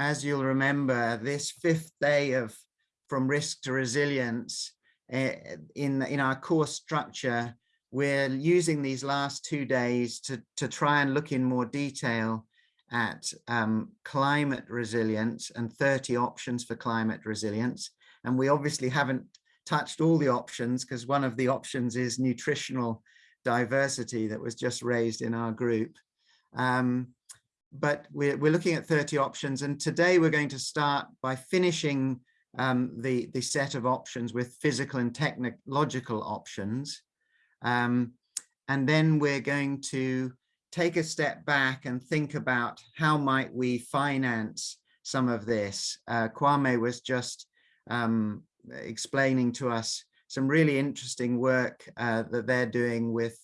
as you'll remember, this fifth day of from risk to resilience uh, in, in our course structure, we're using these last two days to, to try and look in more detail at um, climate resilience and 30 options for climate resilience. And we obviously haven't touched all the options because one of the options is nutritional diversity that was just raised in our group. Um, but we're, we're looking at 30 options and today we're going to start by finishing um, the, the set of options with physical and technological options. Um, and then we're going to take a step back and think about how might we finance some of this. Uh, Kwame was just um, explaining to us some really interesting work uh, that they're doing with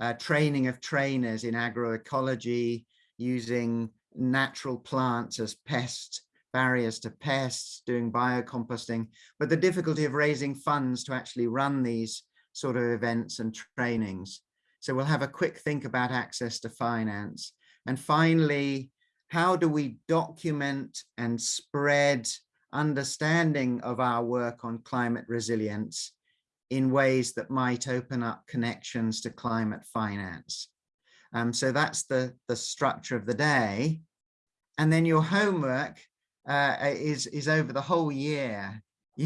uh, training of trainers in agroecology, using natural plants as pest barriers to pests, doing biocomposting, but the difficulty of raising funds to actually run these sort of events and trainings. So we'll have a quick think about access to finance. And finally, how do we document and spread understanding of our work on climate resilience in ways that might open up connections to climate finance. Um, so that's the, the structure of the day. And then your homework uh, is, is over the whole year.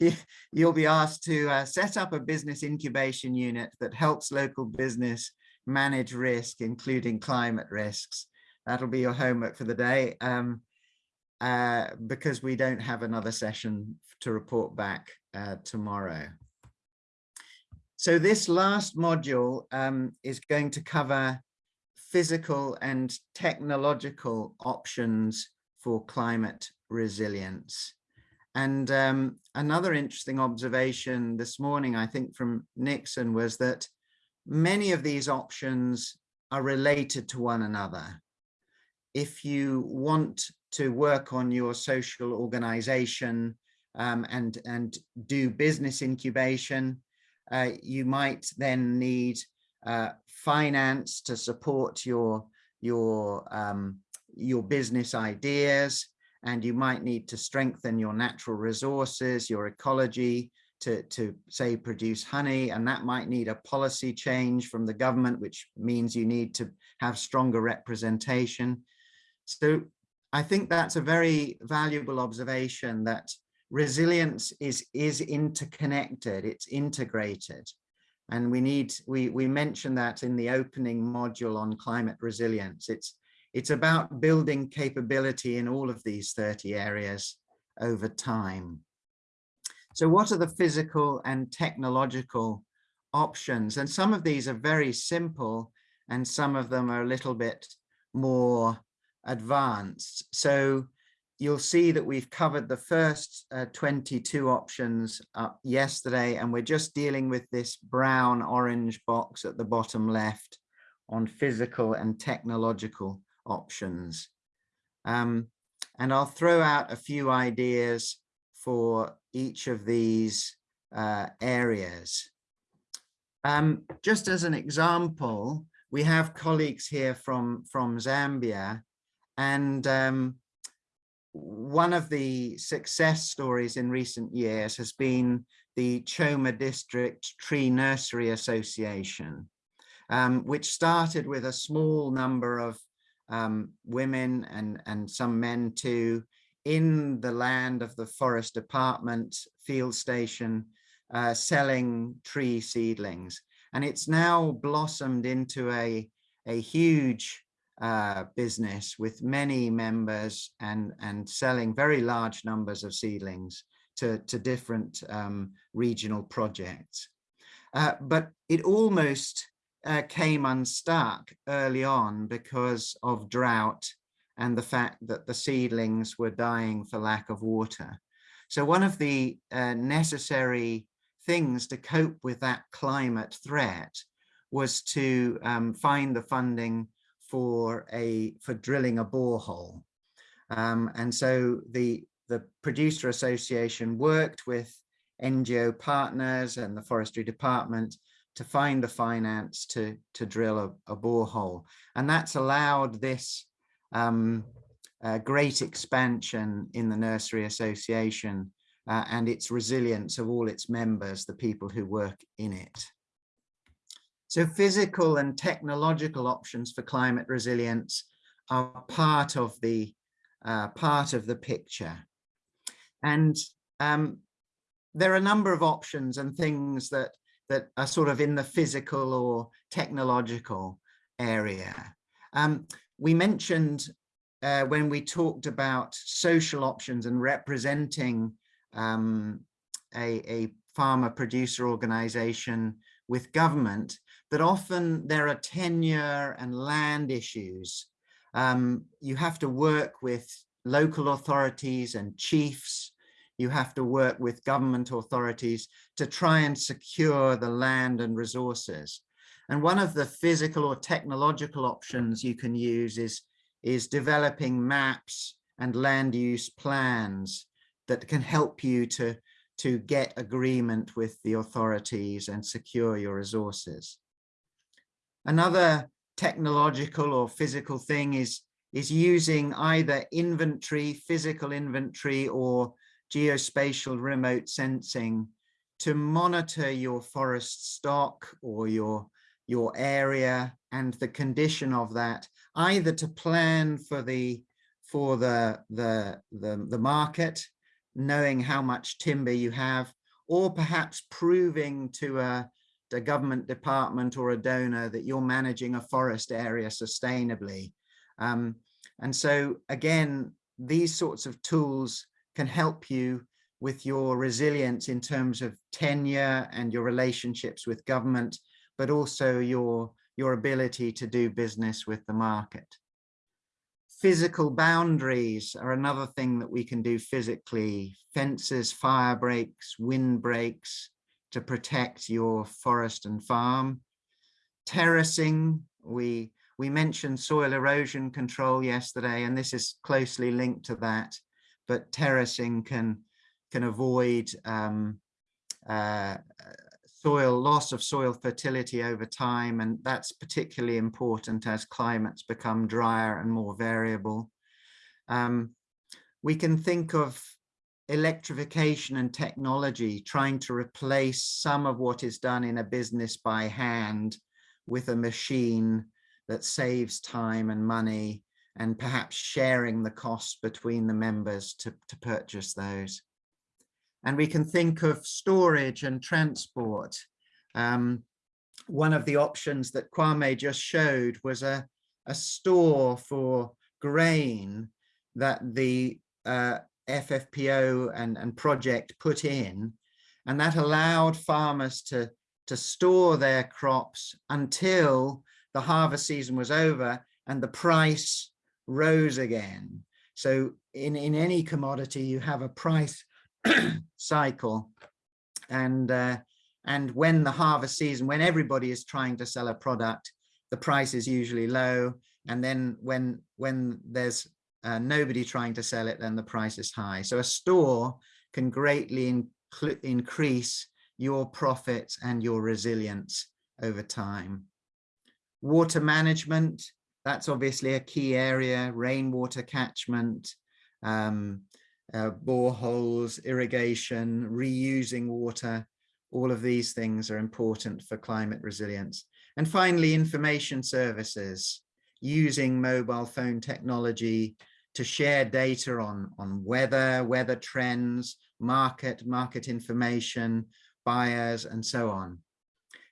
You, you, will be asked to uh, set up a business incubation unit that helps local business manage risk, including climate risks. That'll be your homework for the day. Um, uh, because we don't have another session to report back uh, tomorrow. So this last module um, is going to cover physical and technological options for climate resilience. And um, another interesting observation this morning, I think from Nixon, was that many of these options are related to one another. If you want to work on your social organization um, and, and do business incubation. Uh, you might then need uh, finance to support your, your, um, your business ideas, and you might need to strengthen your natural resources, your ecology, to, to say produce honey, and that might need a policy change from the government, which means you need to have stronger representation. So I think that's a very valuable observation that resilience is, is interconnected, it's integrated. And we need, we, we mentioned that in the opening module on climate resilience. It's, it's about building capability in all of these 30 areas over time. So what are the physical and technological options? And some of these are very simple and some of them are a little bit more advanced. So you'll see that we've covered the first uh, 22 options up yesterday, and we're just dealing with this brown orange box at the bottom left on physical and technological options. Um, and I'll throw out a few ideas for each of these uh, areas. Um, just as an example, we have colleagues here from, from Zambia and um, one of the success stories in recent years has been the Choma District Tree Nursery Association, um, which started with a small number of um, women and, and some men too in the land of the forest department field station uh, selling tree seedlings. And it's now blossomed into a, a huge uh, business with many members and, and selling very large numbers of seedlings to, to different um, regional projects. Uh, but it almost uh, came unstuck early on because of drought and the fact that the seedlings were dying for lack of water. So one of the uh, necessary things to cope with that climate threat was to um, find the funding for a for drilling a borehole. Um, and so the the producer association worked with NGO partners and the forestry department to find the finance to to drill a, a borehole and that's allowed this um, uh, great expansion in the Nursery Association uh, and its resilience of all its members, the people who work in it. So physical and technological options for climate resilience are part of the uh, part of the picture. And um, there are a number of options and things that that are sort of in the physical or technological area. Um, we mentioned uh, when we talked about social options and representing um, a, a farmer producer organization with government that often there are tenure and land issues. Um, you have to work with local authorities and chiefs. You have to work with government authorities to try and secure the land and resources. And one of the physical or technological options you can use is, is developing maps and land use plans that can help you to, to get agreement with the authorities and secure your resources. Another technological or physical thing is, is using either inventory, physical inventory or geospatial remote sensing to monitor your forest stock or your, your area and the condition of that, either to plan for the for the, the, the, the market knowing how much timber you have, or perhaps proving to a, a government department or a donor that you're managing a forest area sustainably. Um, and so again, these sorts of tools can help you with your resilience in terms of tenure and your relationships with government, but also your, your ability to do business with the market physical boundaries are another thing that we can do physically. Fences, fire breaks, wind breaks to protect your forest and farm. Terracing, we, we mentioned soil erosion control yesterday, and this is closely linked to that, but terracing can, can avoid um, uh, soil loss of soil fertility over time and that's particularly important as climates become drier and more variable. Um, we can think of electrification and technology trying to replace some of what is done in a business by hand with a machine that saves time and money and perhaps sharing the costs between the members to, to purchase those. And we can think of storage and transport. Um, one of the options that Kwame just showed was a, a store for grain that the uh, FFPO and, and project put in, and that allowed farmers to, to store their crops until the harvest season was over and the price rose again. So in, in any commodity, you have a price cycle. And, uh, and when the harvest season, when everybody is trying to sell a product, the price is usually low. And then when, when there's uh, nobody trying to sell it, then the price is high. So a store can greatly increase your profits and your resilience over time. Water management, that's obviously a key area, rainwater catchment, um, uh, boreholes, irrigation, reusing water, all of these things are important for climate resilience. And finally, information services, using mobile phone technology to share data on, on weather, weather trends, market, market information, buyers, and so on.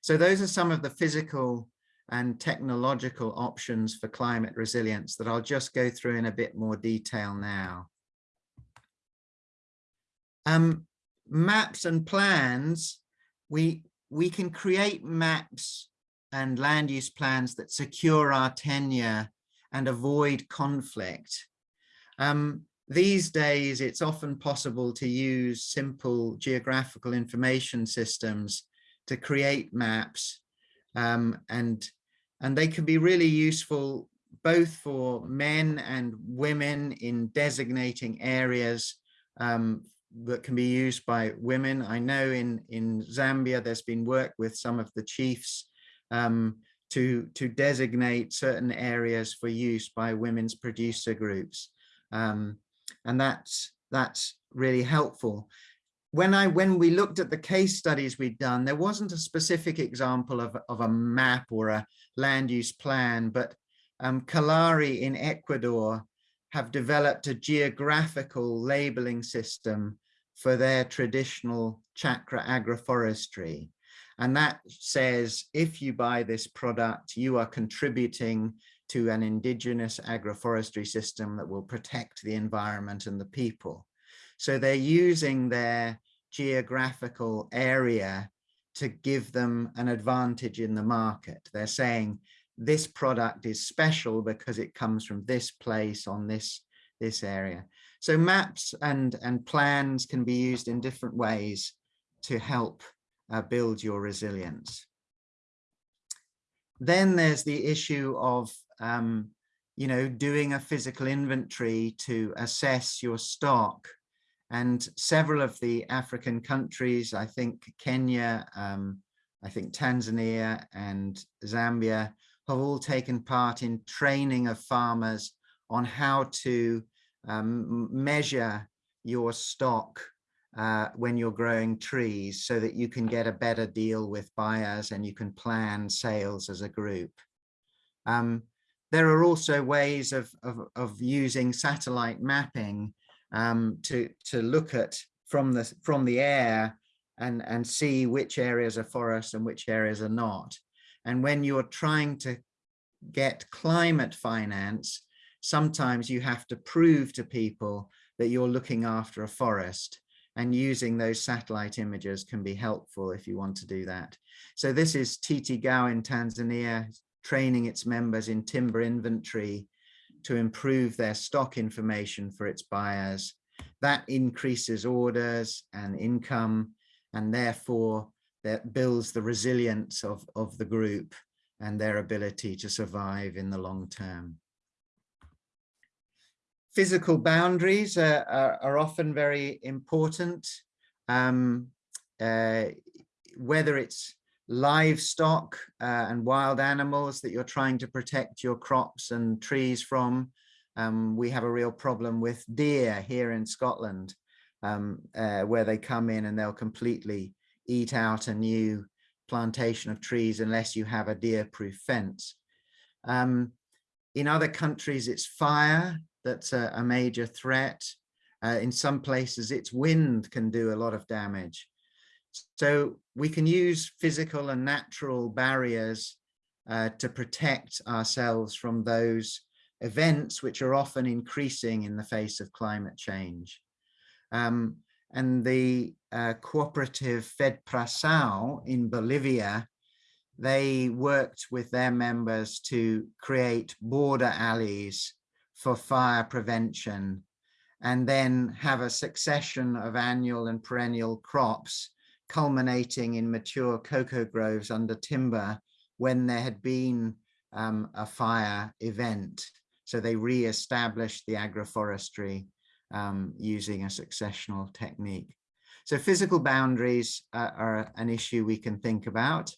So those are some of the physical and technological options for climate resilience that I'll just go through in a bit more detail now. Um, maps and plans, we, we can create maps and land use plans that secure our tenure and avoid conflict. Um, these days, it's often possible to use simple geographical information systems to create maps um, and, and they can be really useful both for men and women in designating areas um, that can be used by women. I know in, in Zambia, there's been work with some of the chiefs um, to, to designate certain areas for use by women's producer groups. Um, and that's, that's really helpful. When I when we looked at the case studies we'd done, there wasn't a specific example of, of a map or a land use plan, but um, Kallari in Ecuador have developed a geographical labeling system for their traditional chakra agroforestry. And that says, if you buy this product, you are contributing to an indigenous agroforestry system that will protect the environment and the people. So they're using their geographical area to give them an advantage in the market. They're saying this product is special because it comes from this place on this, this area. So maps and, and plans can be used in different ways to help uh, build your resilience. Then there's the issue of, um, you know, doing a physical inventory to assess your stock. And several of the African countries, I think Kenya, um, I think Tanzania and Zambia have all taken part in training of farmers on how to um, measure your stock uh, when you're growing trees so that you can get a better deal with buyers and you can plan sales as a group. Um, there are also ways of, of, of using satellite mapping um, to, to look at from the, from the air and, and see which areas are forest and which areas are not. And when you're trying to get climate finance, sometimes you have to prove to people that you're looking after a forest and using those satellite images can be helpful if you want to do that. So this is TTGAU in Tanzania, training its members in timber inventory to improve their stock information for its buyers. That increases orders and income, and therefore that builds the resilience of, of the group and their ability to survive in the long term. Physical boundaries are, are, are often very important, um, uh, whether it's livestock uh, and wild animals that you're trying to protect your crops and trees from. Um, we have a real problem with deer here in Scotland, um, uh, where they come in and they'll completely eat out a new plantation of trees unless you have a deer-proof fence. Um, in other countries, it's fire that's a, a major threat. Uh, in some places, it's wind can do a lot of damage. So we can use physical and natural barriers uh, to protect ourselves from those events which are often increasing in the face of climate change. Um, and the uh, cooperative FEDPRASAO in Bolivia, they worked with their members to create border alleys for fire prevention and then have a succession of annual and perennial crops culminating in mature cocoa groves under timber when there had been um, a fire event. So they re-established the agroforestry um, using a successional technique. So physical boundaries uh, are an issue we can think about.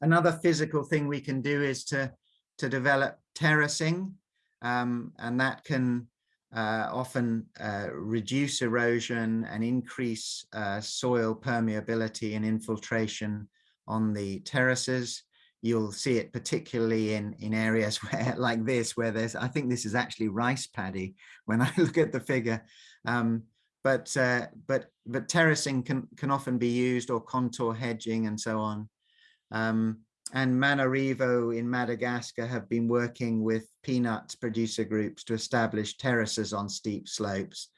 Another physical thing we can do is to, to develop terracing, um, and that can uh, often uh, reduce erosion and increase uh, soil permeability and infiltration on the terraces. You'll see it particularly in in areas where like this where there's i think this is actually rice paddy when i look at the figure. Um, but uh, but but terracing can can often be used or contour hedging and so on. Um, and Manarivo in Madagascar have been working with peanut producer groups to establish terraces on steep slopes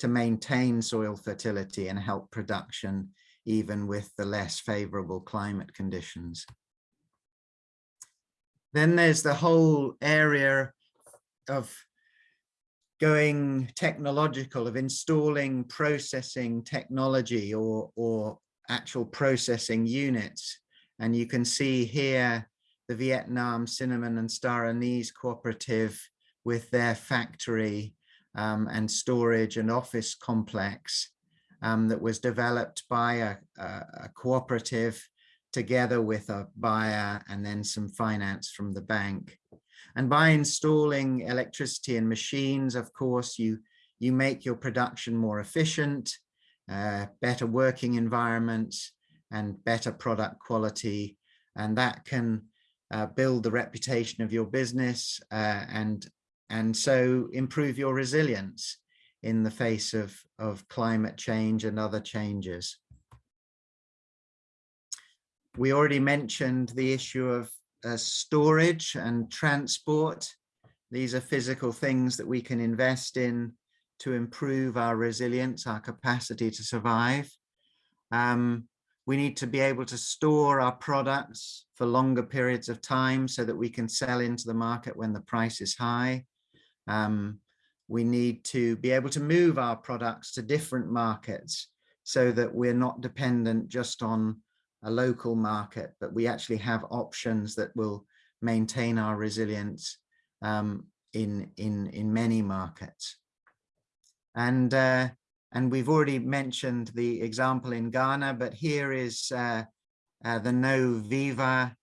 to maintain soil fertility and help production even with the less favorable climate conditions. Then there's the whole area of going technological, of installing processing technology or, or actual processing units. And you can see here the Vietnam Cinnamon and Star Anise Cooperative with their factory um, and storage and office complex um, that was developed by a, a, a cooperative together with a buyer and then some finance from the bank. And by installing electricity and machines, of course, you, you make your production more efficient, uh, better working environments, and better product quality. And that can uh, build the reputation of your business uh, and, and so improve your resilience in the face of, of climate change and other changes. We already mentioned the issue of uh, storage and transport. These are physical things that we can invest in to improve our resilience, our capacity to survive. Um, we need to be able to store our products for longer periods of time so that we can sell into the market when the price is high. Um, we need to be able to move our products to different markets so that we're not dependent just on a local market, but we actually have options that will maintain our resilience um, in, in, in many markets. And, uh, and we've already mentioned the example in Ghana, but here is uh, uh, the No Viva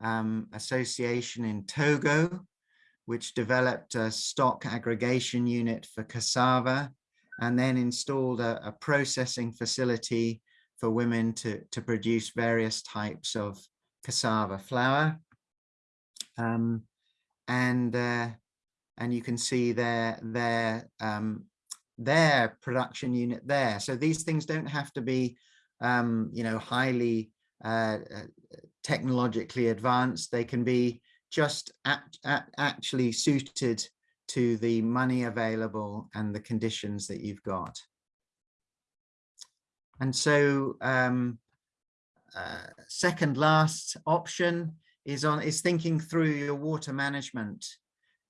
um, Association in Togo, which developed a stock aggregation unit for cassava and then installed a, a processing facility for women to, to produce various types of cassava flour. Um, and uh, and you can see their their um, their production unit there. So these things don't have to be, um, you know, highly uh, uh technologically advanced. They can be just at, at actually suited to the money available and the conditions that you've got. And so um, uh, second last option is on is thinking through your water management,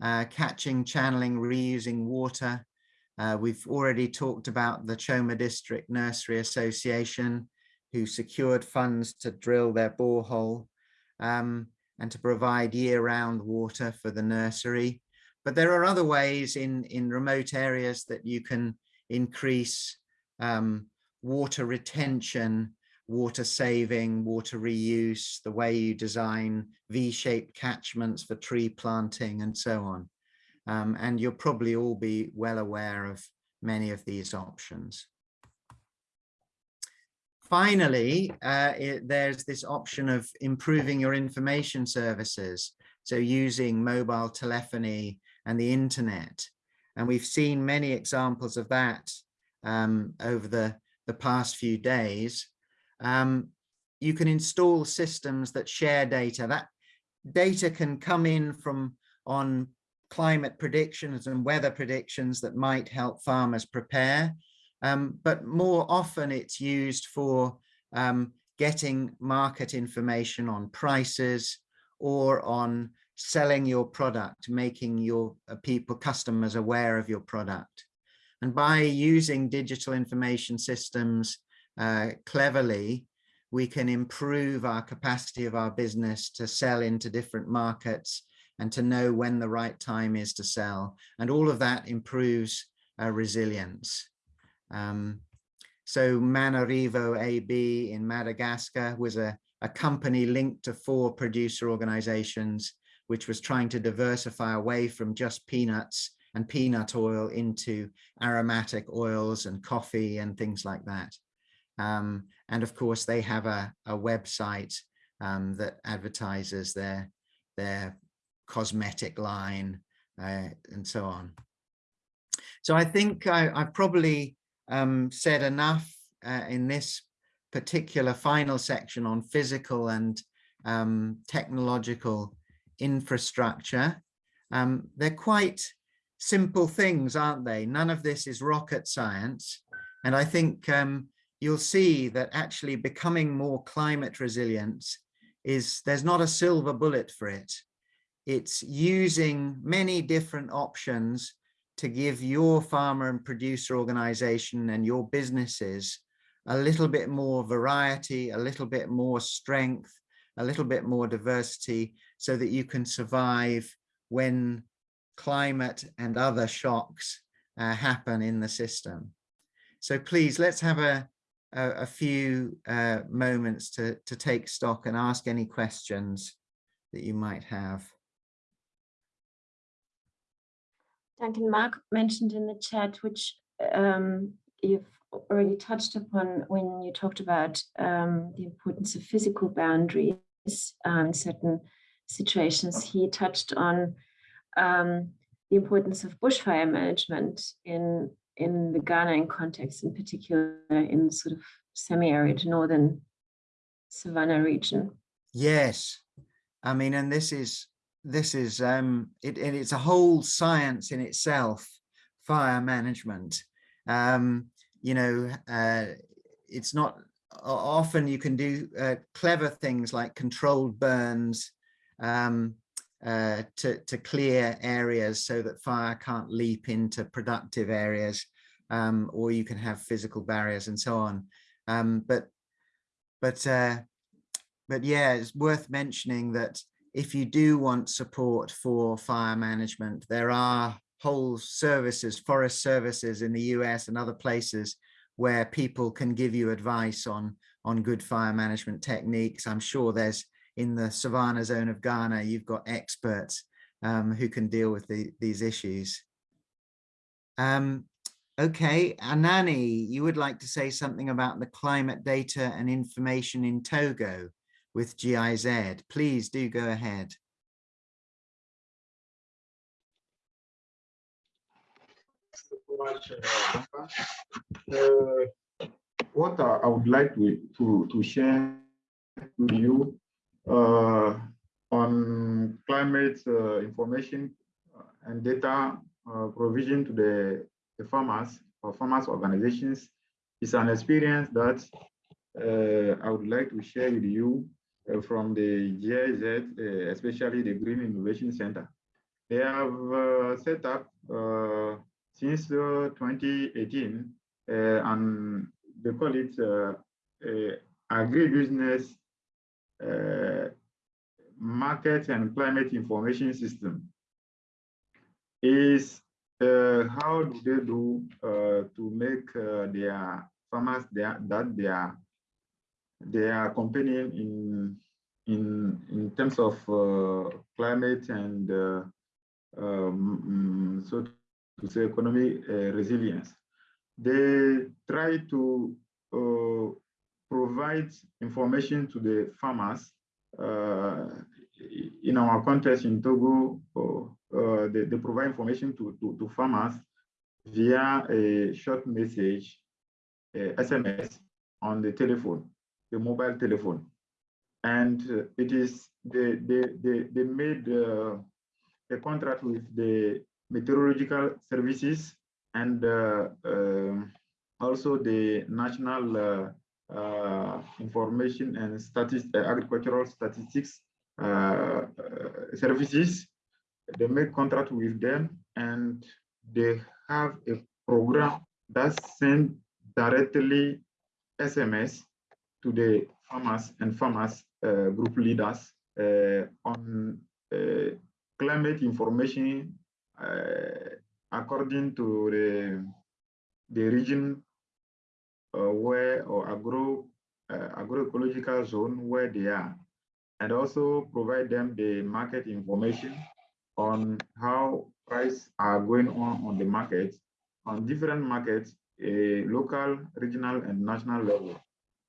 uh, catching, channeling, reusing water. Uh, we've already talked about the Choma District Nursery Association, who secured funds to drill their borehole um, and to provide year-round water for the nursery. But there are other ways in, in remote areas that you can increase um, water retention, water saving, water reuse, the way you design V-shaped catchments for tree planting and so on. Um, and you'll probably all be well aware of many of these options. Finally, uh, it, there's this option of improving your information services. So using mobile telephony and the internet. And we've seen many examples of that um, over the the past few days, um, you can install systems that share data. That data can come in from on climate predictions and weather predictions that might help farmers prepare. Um, but more often it's used for um, getting market information on prices or on selling your product, making your uh, people, customers aware of your product. And by using digital information systems uh, cleverly, we can improve our capacity of our business to sell into different markets and to know when the right time is to sell. And all of that improves uh, resilience. Um, so Manarivo AB in Madagascar was a, a company linked to four producer organizations, which was trying to diversify away from just peanuts and peanut oil into aromatic oils and coffee and things like that. Um, and of course, they have a, a website um, that advertises their, their cosmetic line uh, and so on. So I think I, have probably um, said enough uh, in this particular final section on physical and um, technological infrastructure. Um, they're quite simple things, aren't they? None of this is rocket science. And I think um, you'll see that actually becoming more climate resilient is there's not a silver bullet for it. It's using many different options to give your farmer and producer organization and your businesses a little bit more variety, a little bit more strength, a little bit more diversity so that you can survive when climate and other shocks uh, happen in the system. So please, let's have a, a, a few uh, moments to, to take stock and ask any questions that you might have. Duncan, Mark mentioned in the chat, which um, you've already touched upon when you talked about um, the importance of physical boundaries in certain situations. He touched on um, the importance of bushfire management in in the Ghanaian context, in particular in sort of semi-arid northern savannah region. Yes, I mean, and this is this is um it and it's a whole science in itself fire management. Um you know uh it's not often you can do uh, clever things like controlled burns um uh to to clear areas so that fire can't leap into productive areas um or you can have physical barriers and so on. Um but but uh but yeah it's worth mentioning that if you do want support for fire management, there are whole services, forest services in the US and other places where people can give you advice on, on good fire management techniques. I'm sure there's in the Savannah zone of Ghana, you've got experts um, who can deal with the, these issues. Um, okay, Anani, you would like to say something about the climate data and information in Togo with GIZ. Please do go ahead. Uh, uh, what I would like to, to, to share with you uh, on climate uh, information and data uh, provision to the, the farmers or farmers organizations is an experience that uh, I would like to share with you uh, from the GIZ, uh, especially the Green Innovation Center. They have uh, set up since 2018 and they call it agribusiness market and climate information system is uh, how do they do uh, to make uh, their farmers their, that they are they are companion in in in terms of uh, climate and uh, um, so to say economic uh, resilience. They try to uh, provide information to the farmers uh, in our context in Togo. Uh, they, they, provide information to, to, to farmers via a short message, SMS on the telephone the mobile telephone. And uh, it is, they, they, they, they made uh, a contract with the meteorological services and uh, also the National uh, uh, Information and Statistics, Agricultural Statistics services. They make contract with them and they have a program that send directly SMS to the farmers and farmers uh, group leaders uh, on uh, climate information according to the, the region where or agro agroecological zone where they are and also provide them the market information on how prices are going on on the market on different markets local regional and national level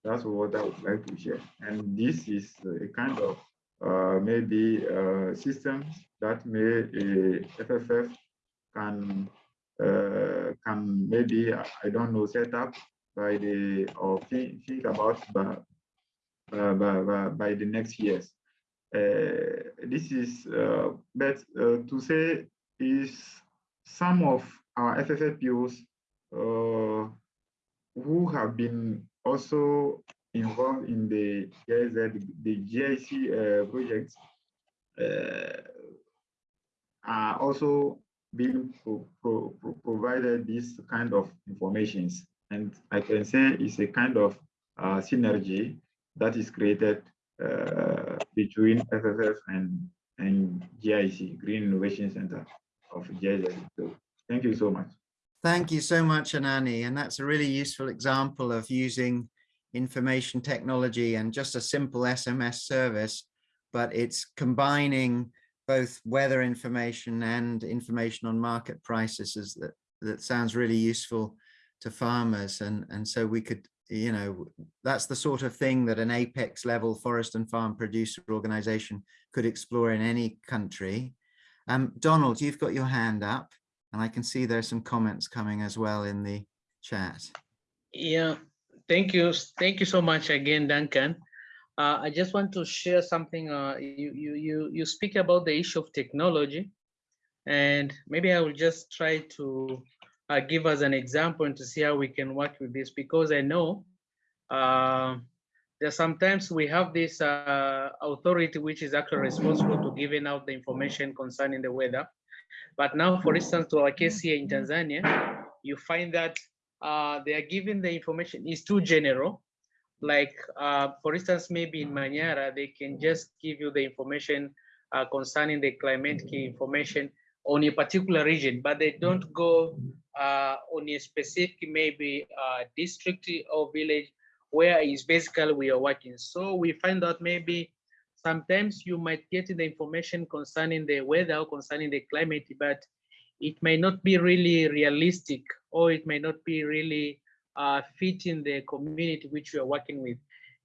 that's what I would like to share. And this is a kind of uh, maybe uh, system that may a FFF can uh, can maybe I don't know set up by the or think, think about by, by, by, by the next years. Uh, this is uh, but uh, to say is some of our FFFPOs who have been also involved in the GIZ, the GIC uh, projects uh, are also being pro pro pro provided this kind of informations. And I can say it's a kind of uh, synergy that is created uh, between FFF and, and GIC, Green Innovation Center of GIZ. So thank you so much. Thank you so much, Anani. And that's a really useful example of using information technology and just a simple SMS service, but it's combining both weather information and information on market prices that that sounds really useful to farmers and and so we could you know that's the sort of thing that an apex level forest and farm producer organization could explore in any country um donald you've got your hand up and i can see there's some comments coming as well in the chat Yeah, thank you. Thank you so much again, Duncan. Uh, I just want to share something. Uh, you, you, you, you speak about the issue of technology, and maybe I will just try to uh, give us an example and to see how we can work with this because I know uh, that sometimes we have this uh, authority which is actually responsible to giving out the information concerning the weather. But now, for instance, to our case here in Tanzania, you find that uh, they are giving the information is too general. Like, uh, for instance, maybe in Manyara, they can just give you the information uh, concerning the climate key information on a particular region, but they don't go uh, on a specific maybe uh, district or village where is basically we are working. So we find out maybe sometimes you might get the information concerning the weather or concerning the climate, but it may not be really realistic or it may not be really uh, fit in the community which we are working with.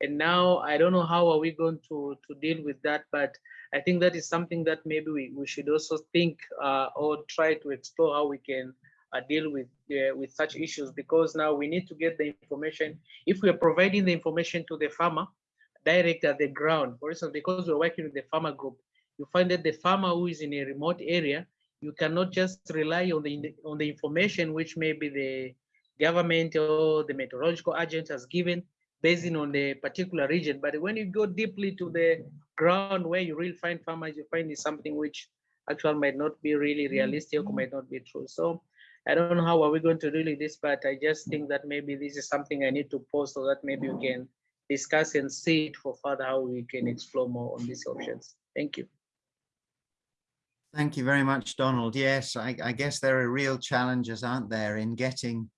And now I don't know how are we going to, to deal with that, but I think that is something that maybe we, we should also think uh, or try to explore how we can uh, deal with uh, with such issues because now we need to get the information. If we are providing the information to the farmer direct at the ground, for instance, because we're working with the farmer group, you find that the farmer who is in a remote area, you cannot just rely on the on the information which maybe the government or the meteorological agent has given based on the particular region. But when you go deeply to the ground where you really find farmers, you find is something which actually might not be really mm-hmm. realistic or might not be true. So I don't know how are we going to deal with this, but I just think that maybe this is something I need to post so that maybe we can discuss and see it for further how we can explore more on these options. Thank you. Thank you very much, Donald. Yes, I, I guess there are real challenges, aren't there, in getting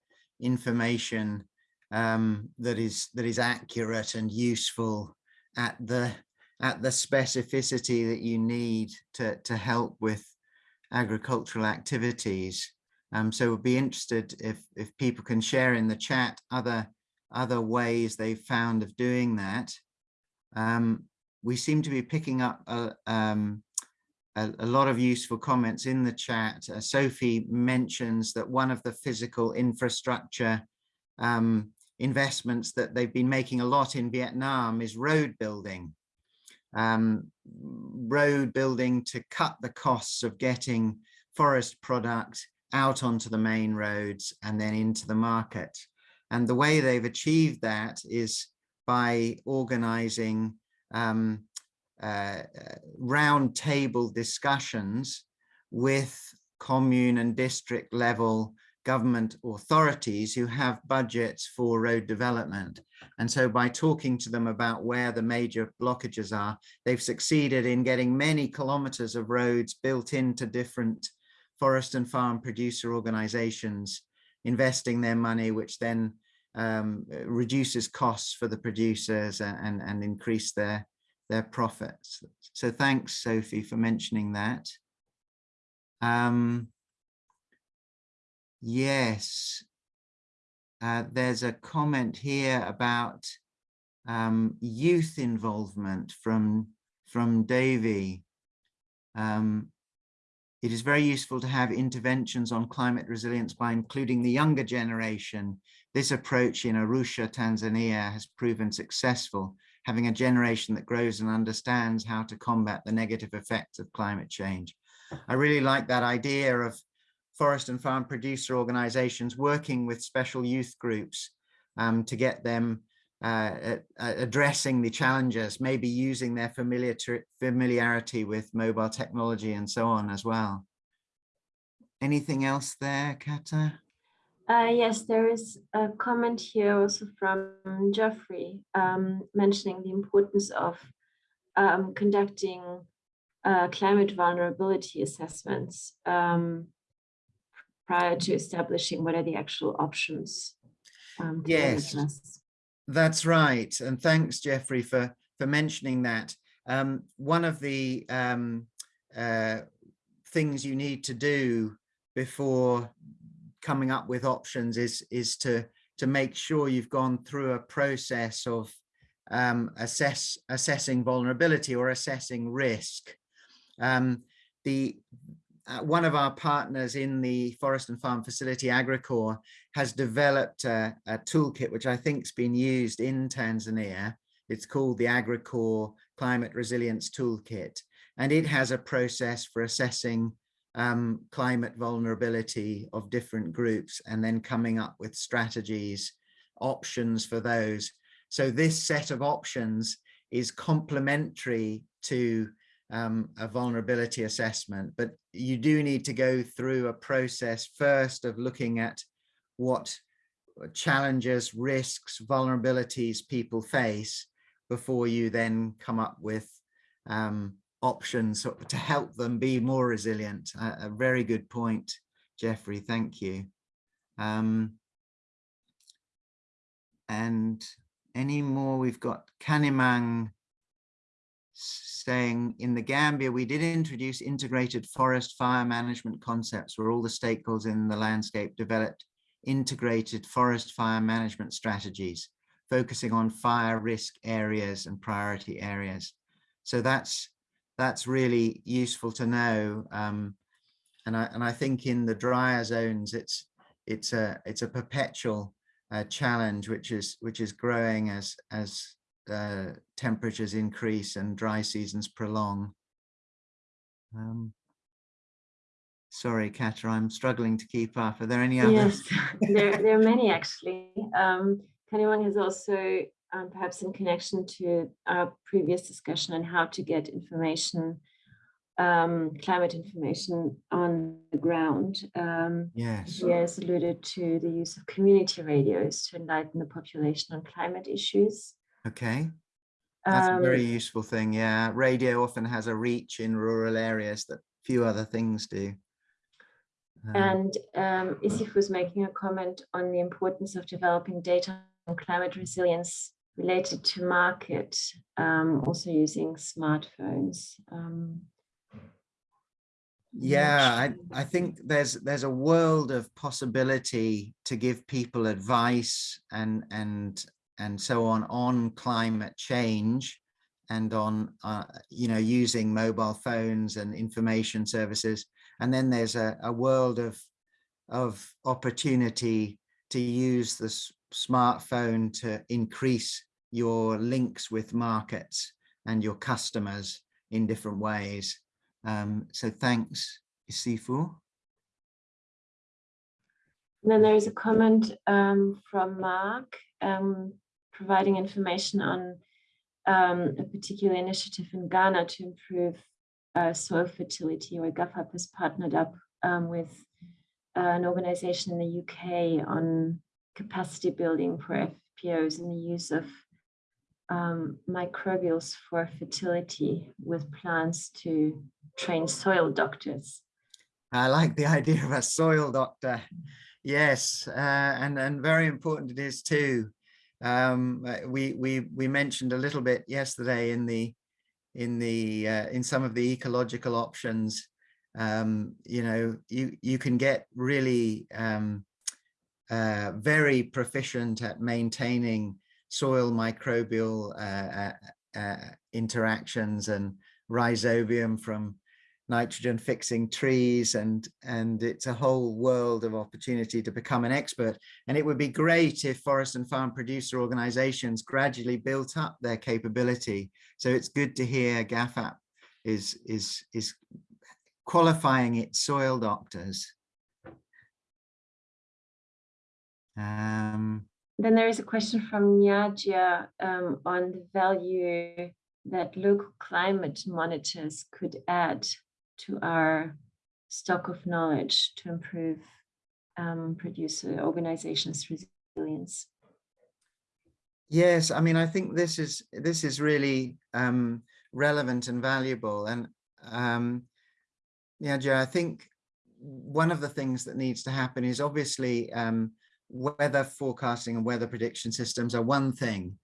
information um, that is that is accurate and useful at the at the specificity that you need to to help with agricultural activities. Um, so we'd be interested if if people can share in the chat other other ways they've found of doing that. Um, we seem to be picking up a, um, a, a, lot of useful comments in the chat. Uh, Sophie mentions that one of the physical infrastructure um, investments that they've been making a lot in Vietnam is road building. Um, road building to cut the costs of getting forest product out onto the main roads and then into the market. And the way they've achieved that is by organizing um, uh, round table discussions with commune and district level government authorities who have budgets for road development. And so by talking to them about where the major blockages are, they've succeeded in getting many kilometers of roads built into different forest and farm producer organizations, investing their money, which then um, reduces costs for the producers and, and, and increase their, their profits. So thanks, Sophie, for mentioning that. Um, Yes. Uh, there's a comment here about um, youth involvement from, from Davy. Um, it is very useful to have interventions on climate resilience by including the younger generation. This approach in Arusha, Tanzania has proven successful, having a generation that grows and understands how to combat the negative effects of climate change. I really like that idea of forest and farm producer organizations working with special youth groups um, to get them uh, addressing the challenges, maybe using their familiar familiarity with mobile technology and so on as well. Anything else there, Kata? Uh, yes, there is a comment here also from Geoffrey um, mentioning the importance of um, conducting uh, climate vulnerability assessments um, prior to establishing what are the actual options. Um, yes, that's right. And thanks, Jeffrey, for, for mentioning that. Um, one of the um, uh, things you need to do before coming up with options is is to to make sure you've gone through a process of um, assess assessing vulnerability or assessing risk. Um, the uh, one of our partners in the forest and farm facility AgriCord has developed a, a toolkit which I think's been used in Tanzania. It's called the AgriCord Climate Resilience Toolkit, and it has a process for assessing um, climate vulnerability of different groups and then coming up with strategies, options for those. So this set of options is complementary to um, a vulnerability assessment, but you do need to go through a process first of looking at what challenges, risks, vulnerabilities people face before you then come up with um, options to help them be more resilient. A, a very good point, Jeffrey. Thank you. Um, and any more? We've got Kanimang saying in the Gambia, we did introduce integrated forest fire management concepts where all the stakeholders in the landscape developed integrated forest fire management strategies, focusing on fire risk areas and priority areas. So that's that's really useful to know. Um, and I and I think in the drier zones, it's it's a it's a perpetual uh, challenge which is which is growing as as uh, temperatures increase and dry seasons prolong. Um, sorry, Kata, I'm struggling to keep up. Are there any others? Yes, there, there are many actually. Um, Kanimang has also, um, perhaps in connection to our previous discussion on how to get information, um, climate information on the ground. Um, yes. He has alluded to the use of community radios to enlighten the population on climate issues. Okay. That's a very Um, useful thing. Yeah. Radio often has a reach in rural areas that few other things do. Um, And um, Isif was making a comment on the importance of developing data on climate resilience related to market, um, also using smartphones. Um, yeah I. I think there's there's a world of possibility to give people advice and and and so on on climate change and on uh, you know using mobile phones and information services. And then there's a, a world of of opportunity to use the smartphone to increase your links with markets and your customers in different ways. Um, so thanks, Isifu. And then there is a comment um, from Mark. Um, providing information on um, a particular initiative in Ghana to improve uh, soil fertility, where GhaFFaP has partnered up um, with uh, an organization in the UK on capacity building for FPOs and the use of um, microbials for fertility with plants to train soil doctors. I like the idea of a soil doctor. Yes, uh, and and very important it is too. Um, uh, we we we mentioned a little bit yesterday in the in the uh, in some of the ecological options. Um, you know, you you can get really um, uh, very proficient at maintaining soil microbial uh, uh, uh, interactions and rhizobium from nitrogen fixing trees and and it's a whole world of opportunity to become an expert. And it would be great if forest and farm producer organizations gradually built up their capability. So it's good to hear GhaFFaP is is is qualifying its soil doctors. Um Then there is a question from Nyadia um, on the value that local climate monitors could add to our stock of knowledge to improve um, producer organizations' resilience. Yes, I mean, I think this is this is really um, relevant and valuable. And um, yeah, Joe, I think one of the things that needs to happen is obviously um, weather forecasting and weather prediction systems are one thing,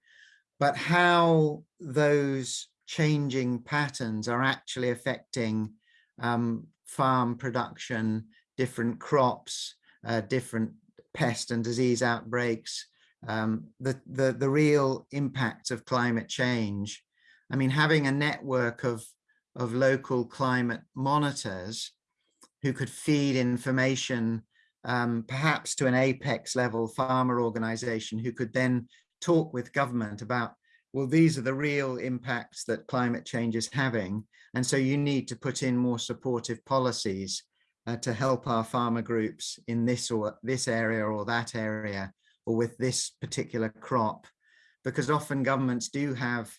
but how those changing patterns are actually affecting um, farm production, different crops, uh, different pest and disease outbreaks, um, the, the, the real impact of climate change. I mean, having a network of, of local climate monitors who could feed information um, perhaps to an apex level farmer organization who could then talk with government about, well, these are the real impacts that climate change is having. And so you need to put in more supportive policies uh, to help our farmer groups in this or this area or that area or with this particular crop because often governments do have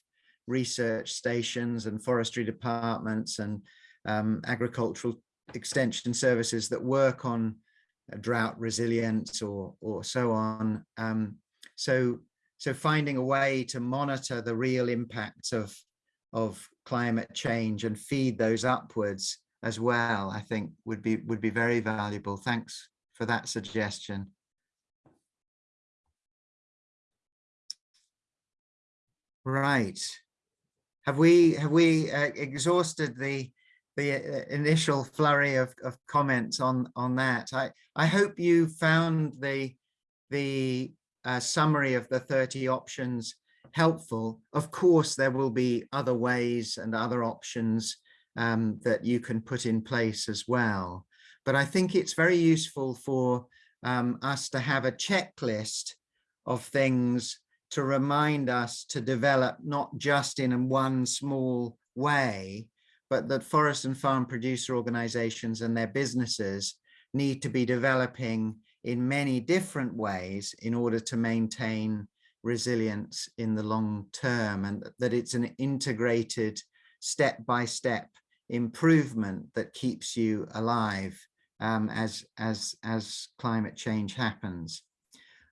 research stations and forestry departments and um, agricultural extension services that work on drought resilience or or so on um, so so finding a way to monitor the real impacts of of climate change and feed those upwards as well, I think would be would be very valuable. Thanks for that suggestion. Right. Have we have we uh, exhausted the the uh, initial flurry of, of comments on on that? I I hope you found the the summary of the 30 options helpful. Of course, there will be other ways and other options um, that you can put in place as well. But I think it's very useful for um, us to have a checklist of things to remind us to develop not just in one small way, but that forest and farm producer organizations and their businesses need to be developing in many different ways in order to maintain resilience in the long term and that it's an integrated step-by-step -step improvement that keeps you alive um, as, as, as climate change happens.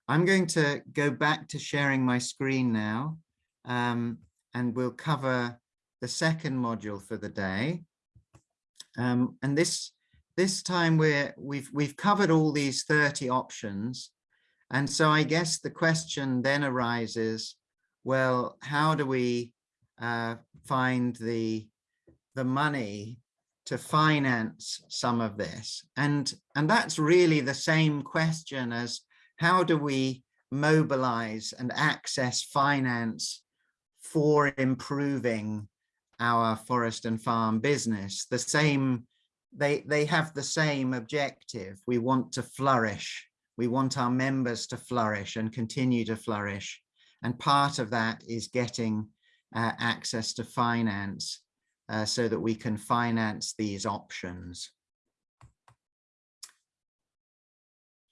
I'm going to go back to sharing my screen now um, and we'll cover the second module for the day. Um, and this this time we're we've we've covered all these 30 options. And so I guess the question then arises, well, how do we uh, find the the money to finance some of this? And, and that's really the same question as how do we mobilize and access finance for improving our forest and farm business? The same, they, they have the same objective. We want to flourish. We want our members to flourish and continue to flourish. And part of that is getting uh, access to finance uh, so that we can finance these options.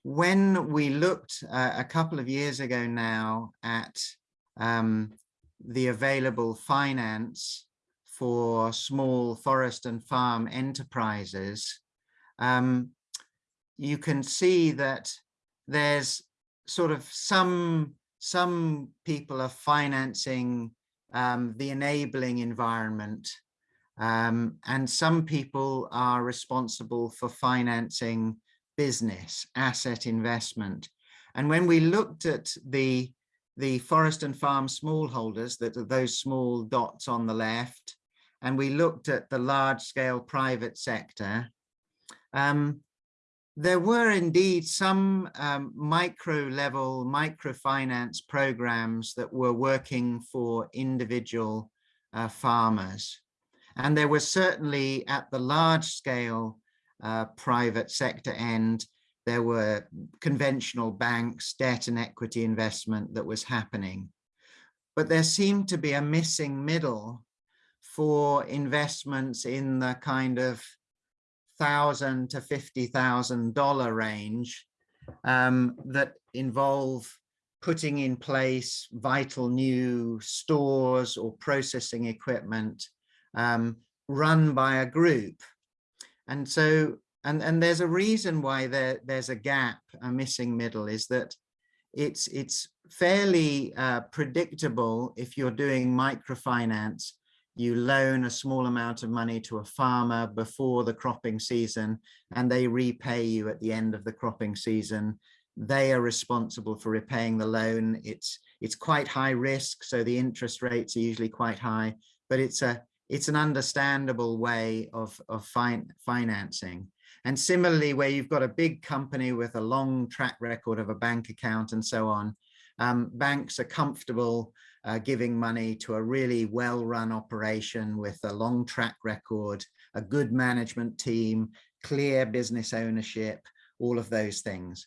When we looked uh, a couple of years ago now at um, the available finance for small forest and farm enterprises, um, you can see that there's sort of some some people are financing um, the enabling environment um, and some people are responsible for financing business, asset investment. And when we looked at the, the forest and farm smallholders, that are those small dots on the left, and we looked at the large scale private sector, um, there were indeed some um, micro level microfinance programs that were working for individual uh, farmers. And there was certainly at the large scale uh, private sector end, there were conventional banks, debt and equity investment that was happening. But there seemed to be a missing middle for investments in the kind of thousand to fifty thousand dollar range um, that involve putting in place vital new stores or processing equipment um, run by a group. And so, and, and there's a reason why there, there's a gap, a missing middle, is that it's, it's fairly uh, predictable if you're doing microfinance, you loan a small amount of money to a farmer before the cropping season and they repay you at the end of the cropping season they are responsible for repaying the loan it's it's quite high risk so the interest rates are usually quite high but it's a it's an understandable way of, of fin financing. And similarly, where you've got a big company with a long track record of a bank account and so on, um, banks are comfortable uh, giving money to a really well-run operation with a long track record, a good management team, clear business ownership, all of those things.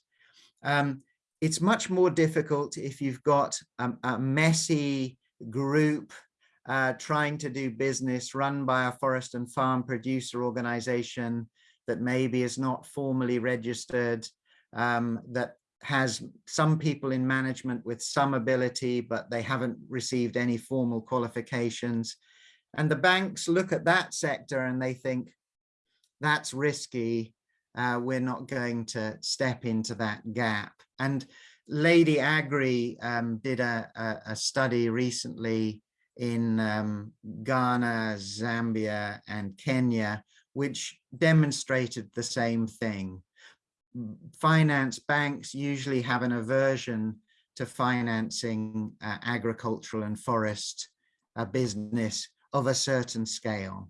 Um, it's much more difficult if you've got a, a messy group uh, trying to do business run by a forest and farm producer organization that maybe is not formally registered, um, that has some people in management with some ability, but they haven't received any formal qualifications. And the banks look at that sector and they think, that's risky. Uh, we're not going to step into that gap. And Lady Agri um, did a, a, a, study recently in um, Ghana, Zambia, and Kenya, which demonstrated the same thing. Finance banks usually have an aversion to financing uh, agricultural and forest uh, business of a certain scale.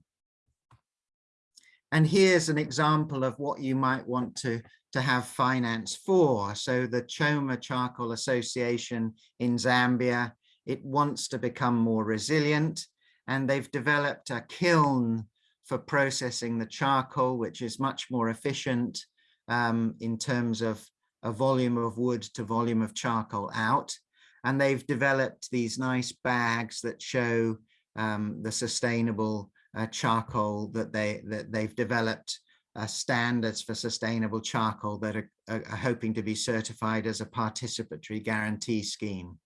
And here's an example of what you might want to, to have finance for. So the Choma Charcoal Association in Zambia, it wants to become more resilient and they've developed a kiln for processing the charcoal, which is much more efficient um, in terms of a volume of wood to volume of charcoal out. And they've developed these nice bags that show um, the sustainable uh, charcoal that they that they've developed uh, standards for sustainable charcoal that are, are, hoping to be certified as a participatory guarantee scheme.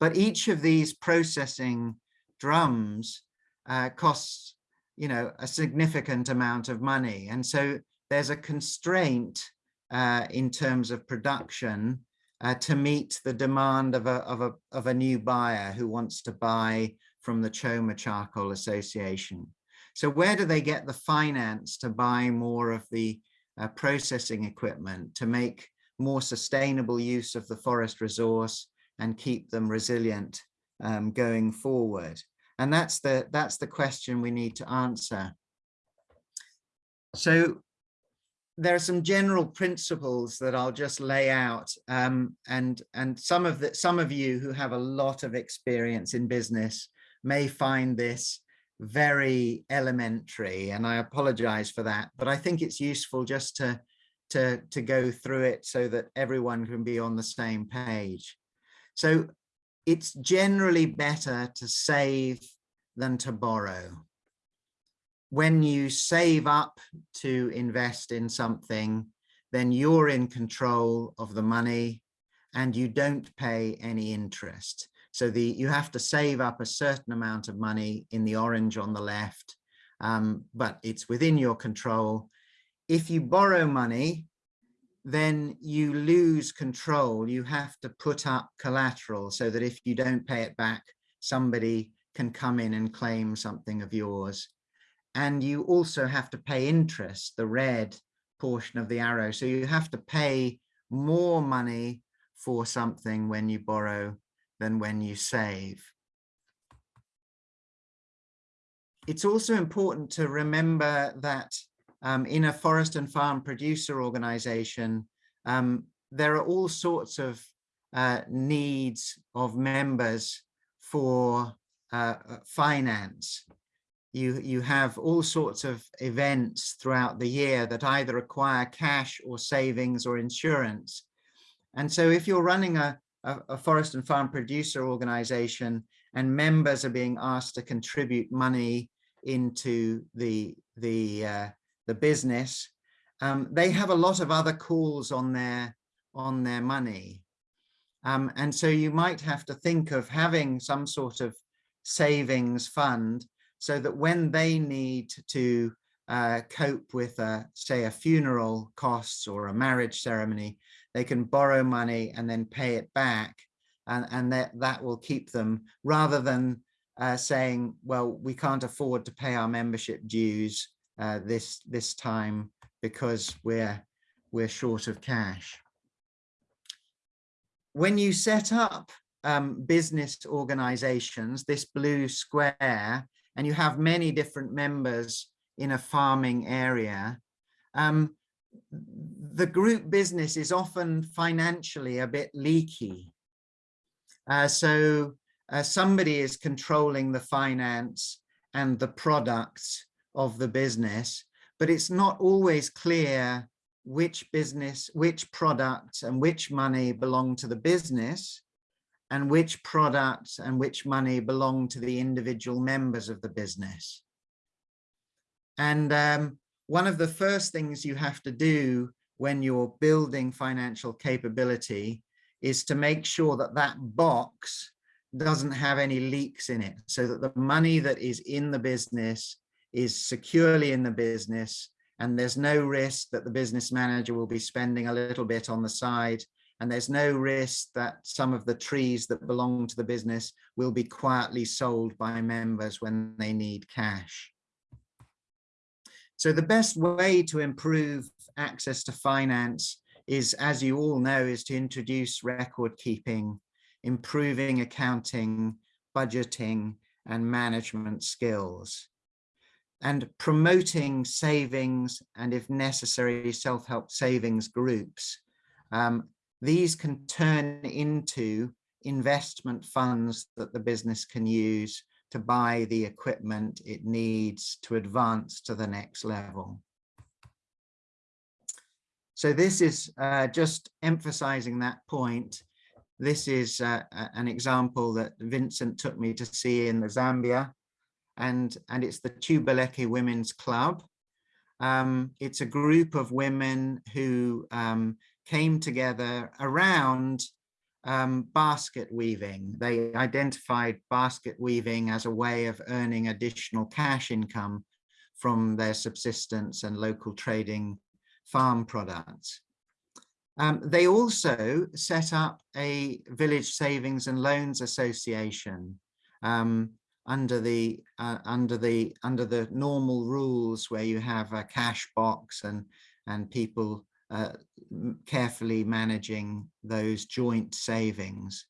But each of these processing drums uh, costs, you know, a significant amount of money. And so there's a constraint uh, in terms of production uh, to meet the demand of a, of, a, of a new buyer who wants to buy from the Choma Charcoal Association. So where do they get the finance to buy more of the uh, processing equipment to make more sustainable use of the forest resource and keep them resilient um, going forward? And that's the, that's the question we need to answer. So there are some general principles that I'll just lay out um, and and some of the some of you who have a lot of experience in business may find this very elementary and I apologize for that, but I think it's useful just to, to, to go through it so that everyone can be on the same page. So it's generally better to save than to borrow. When you save up to invest in something, then you're in control of the money and you don't pay any interest. So the you have to save up a certain amount of money in the orange on the left, um, but it's within your control. If you borrow money, then you lose control. You have to put up collateral so that if you don't pay it back, somebody can come in and claim something of yours. And you also have to pay interest, the red portion of the arrow. So you have to pay more money for something when you borrow than when you save. It's also important to remember that um, in a forest and farm producer organization, um, there are all sorts of uh, needs of members for uh, finance. You, you have all sorts of events throughout the year that either require cash or savings or insurance. And so if you're running a, a, a forest and farm producer organization and members are being asked to contribute money into the the uh, the business um, they have a lot of other calls on their on their money um, and so you might have to think of having some sort of savings fund so that when they need to uh, cope with a, say a funeral costs or a marriage ceremony they can borrow money and then pay it back and, and that, that will keep them rather than uh, saying, well, we can't afford to pay our membership dues uh, this, this time because we're, we're short of cash. When you set up um, business organizations, this blue square, and you have many different members in a farming area, um, the group business is often financially a bit leaky. Uh, so uh, somebody is controlling the finance and the products of the business, but it's not always clear which business, which product and which money belong to the business and which products and which money belong to the individual members of the business. And um, one of the first things you have to do when you're building financial capability is to make sure that that box doesn't have any leaks in it so that the money that is in the business is securely in the business and there's no risk that the business manager will be spending a little bit on the side and there's no risk that some of the trees that belong to the business will be quietly sold by members when they need cash. So the best way to improve access to finance is, as you all know, is to introduce record keeping, improving accounting, budgeting, and management skills and promoting savings and if necessary self-help savings groups um, these can turn into investment funds that the business can use to buy the equipment it needs to advance to the next level. So this is uh, just emphasizing that point. This is uh, an example that Vincent took me to see in the Zambia and, and it's the Tubeleke Women's Club. Um, it's a group of women who um, came together around um, basket weaving. They identified basket weaving as a way of earning additional cash income from their subsistence and local trading farm products. Um, they also set up a village savings and loans association um, under the uh, under the under the normal rules where you have a cash box and and people uh, carefully managing those joint savings.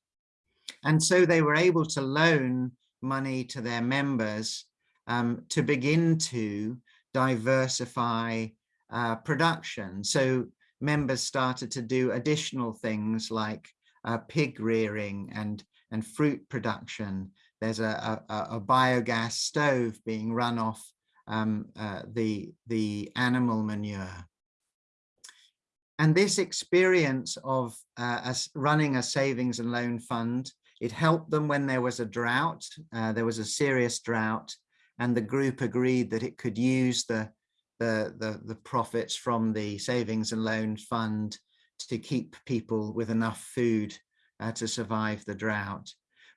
And so they were able to loan money to their members um, to begin to diversify uh, production. So members started to do additional things like uh, pig rearing and, and fruit production. There's a, a, a biogas stove being run off um, uh, the, the animal manure. And this experience of uh, running a savings and loan fund, it helped them when there was a drought, uh, there was a serious drought, and the group agreed that it could use the, the, the, the profits from the savings and loan fund to keep people with enough food uh, to survive the drought.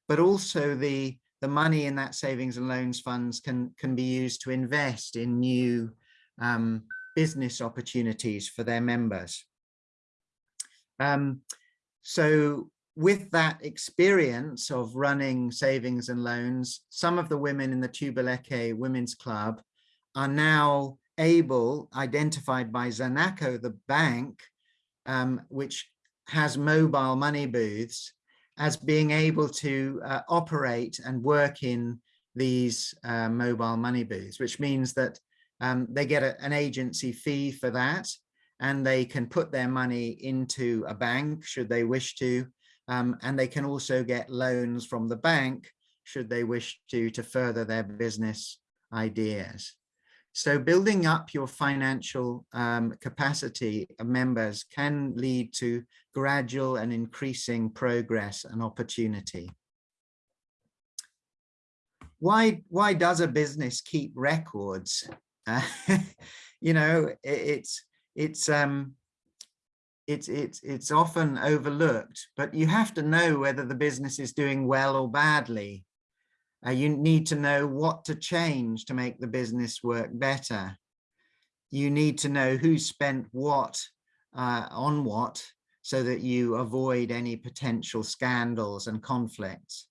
But also the, the money in that savings and loans funds can, can be used to invest in new um, business opportunities for their members. Um, so with that experience of running savings and loans, some of the women in the Tubaleke Women's Club are now able, identified by Zanaco, the bank, um, which has mobile money booths, as being able to uh, operate and work in these uh, mobile money booths, which means that um, they get a, an agency fee for that and they can put their money into a bank should they wish to, um, and they can also get loans from the bank should they wish to, to further their business ideas. So building up your financial um, capacity of members can lead to gradual and increasing progress and opportunity. Why, why does a business keep records? Uh, you know, it, it's it's um it's it's it's often overlooked but you have to know whether the business is doing well or badly. Uh, you need to know what to change to make the business work better. You need to know who spent what uh, on what so that you avoid any potential scandals and conflicts.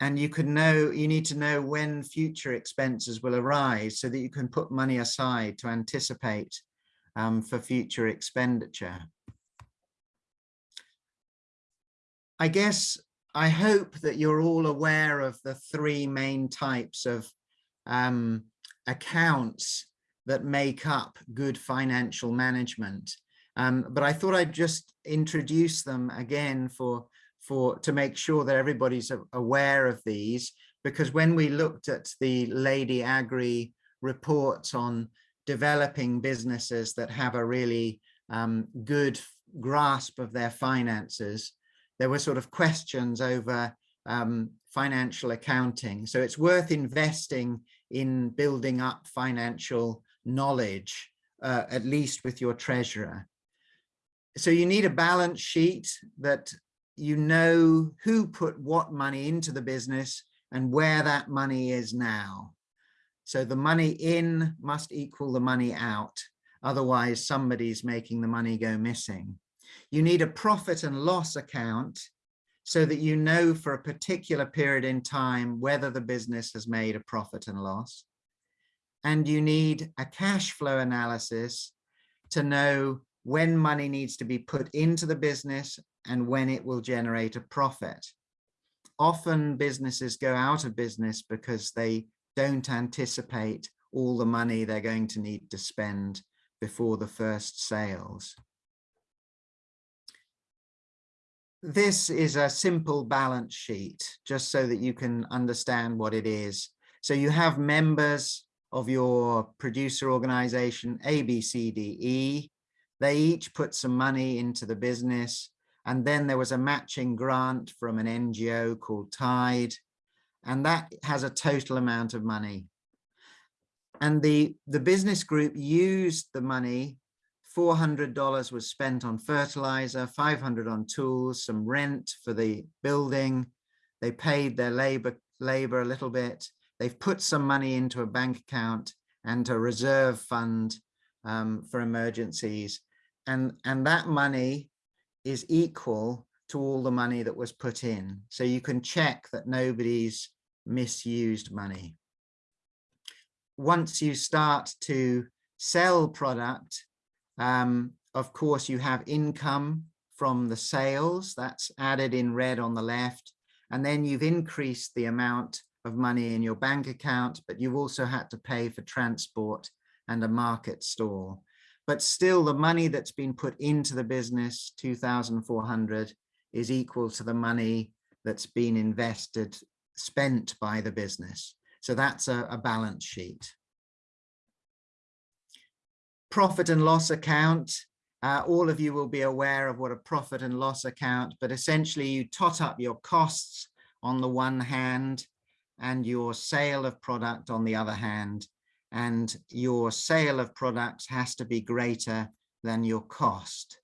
And you can know you need to know when future expenses will arise so that you can put money aside to anticipate um, for future expenditure. I guess I hope that you're all aware of the three main types of um, accounts that make up good financial management. Um, but I thought I'd just introduce them again for, for to make sure that everybody's aware of these, because when we looked at the Lady Agri reports on developing businesses that have a really um, good grasp of their finances, there were sort of questions over um, financial accounting. So it's worth investing in building up financial knowledge, uh, at least with your treasurer. So you need a balance sheet that you know who put what money into the business and where that money is now. So the money in must equal the money out. Otherwise, somebody's making the money go missing. You need a profit and loss account so that you know for a particular period in time whether the business has made a profit and loss. And you need a cash flow analysis to know when money needs to be put into the business and when it will generate a profit. Often businesses go out of business because they don't anticipate all the money they're going to need to spend before the first sales. This is a simple balance sheet, just so that you can understand what it is. So you have members of your producer organization, A, B, C, D, E. They each put some money into the business. And then there was a matching grant from an NGO called Tide. And that has a total amount of money. And the, the business group used the money $400 was spent on fertilizer, 500 on tools, some rent for the building. They paid their labor, labor a little bit. They've put some money into a bank account and a reserve fund um, for emergencies. And, and that money is equal to all the money that was put in. So you can check that nobody's misused money. Once you start to sell product, um, of course, you have income from the sales that's added in red on the left. And then you've increased the amount of money in your bank account, but you've also had to pay for transport and a market stall. But still the money that's been put into the business, 2,400, is equal to the money that's been invested, spent by the business. So that's a, a balance sheet profit and loss account. Uh, all of you will be aware of what a profit and loss account, but essentially you tot up your costs on the one hand and your sale of product on the other hand. And your sale of products has to be greater than your cost.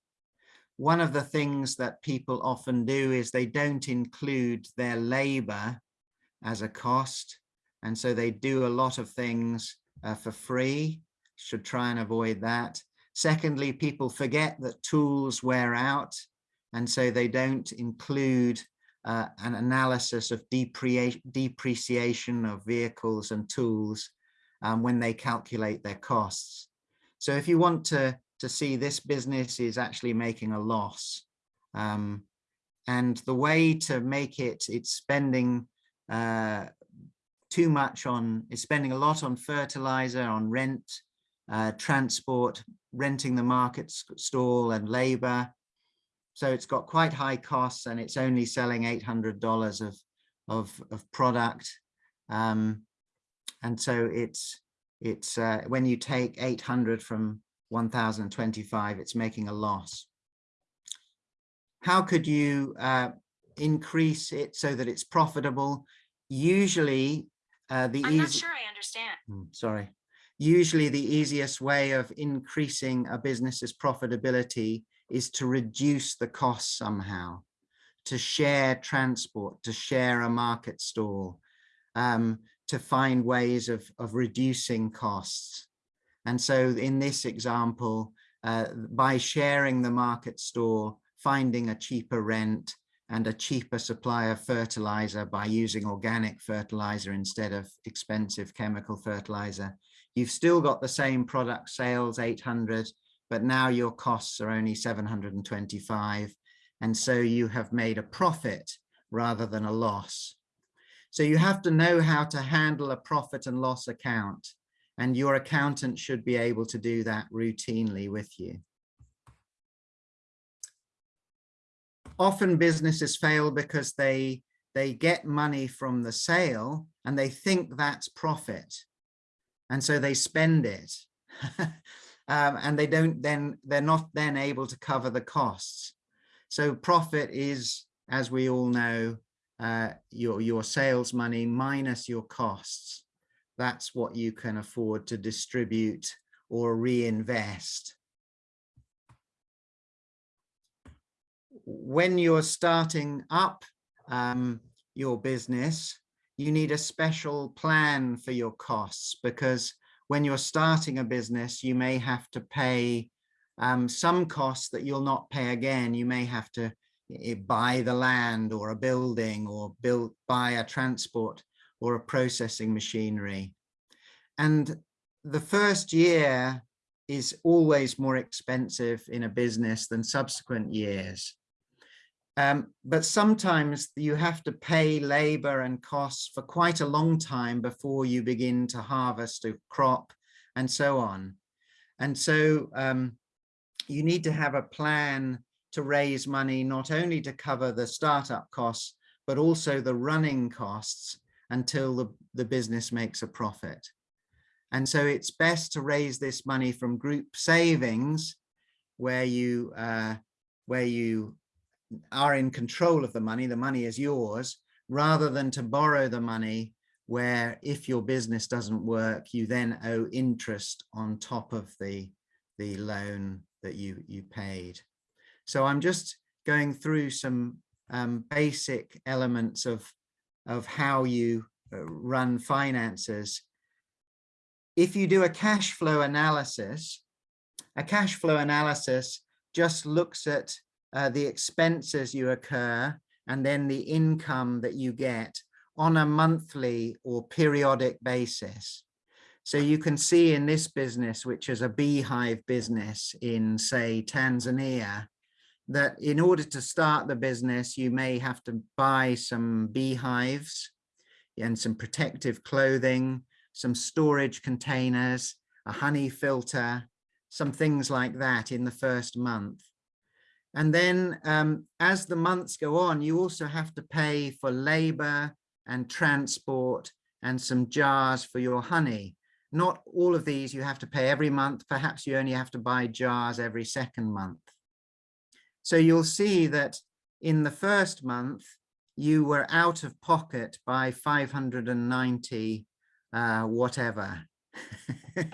One of the things that people often do is they don't include their labor as a cost. And so they do a lot of things uh, for free should try and avoid that. Secondly, people forget that tools wear out, and so they don't include uh, an analysis of depreciation of vehicles and tools um, when they calculate their costs. So if you want to, to see this business is actually making a loss, um, and the way to make it, it's spending uh, too much on, it's spending a lot on fertilizer, on rent, uh, transport, renting the market stall and labor. So it's got quite high costs and it's only selling $800 of, of, of product. Um, and so it's, it's uh, when you take 800 from 1025, it's making a loss. How could you uh, increase it so that it's profitable? Usually uh, the I'm not sure I understand. Hmm, sorry usually the easiest way of increasing a business's profitability is to reduce the cost somehow, to share transport, to share a market stall, um, to find ways of, of reducing costs. And so in this example, uh, by sharing the market store, finding a cheaper rent and a cheaper supply of fertilizer by using organic fertilizer instead of expensive chemical fertilizer, You've still got the same product sales, 800, but now your costs are only 725. And so you have made a profit rather than a loss. So you have to know how to handle a profit and loss account and your accountant should be able to do that routinely with you. Often businesses fail because they they get money from the sale and they think that's profit. And so they spend it. um, and they don't then, they're not then able to cover the costs. So profit is, as we all know, uh, your, your sales money minus your costs. That's what you can afford to distribute or reinvest. When you're starting up um, your business, you need a special plan for your costs because when you're starting a business, you may have to pay um, some costs that you'll not pay again. You may have to buy the land or a building or build buy a transport or a processing machinery. And the first year is always more expensive in a business than subsequent years. Um, but sometimes you have to pay labor and costs for quite a long time before you begin to harvest a crop and so on. And so um, you need to have a plan to raise money, not only to cover the startup costs, but also the running costs until the, the business makes a profit. And so it's best to raise this money from group savings where you uh, where you are in control of the money, the money is yours, rather than to borrow the money where if your business doesn't work, you then owe interest on top of the, the loan that you, you paid. So I'm just going through some um, basic elements of, of how you uh, run finances. If you do a cash flow analysis, a cash flow analysis just looks at uh, the expenses you occur and then the income that you get on a monthly or periodic basis. So you can see in this business, which is a beehive business in say Tanzania, that in order to start the business, you may have to buy some beehives and some protective clothing, some storage containers, a honey filter, some things like that in the first month. And then um, as the months go on, you also have to pay for labor and transport and some jars for your honey. Not all of these you have to pay every month. Perhaps you only have to buy jars every second month. So you'll see that in the first month, you were out of pocket by 590 uh, whatever.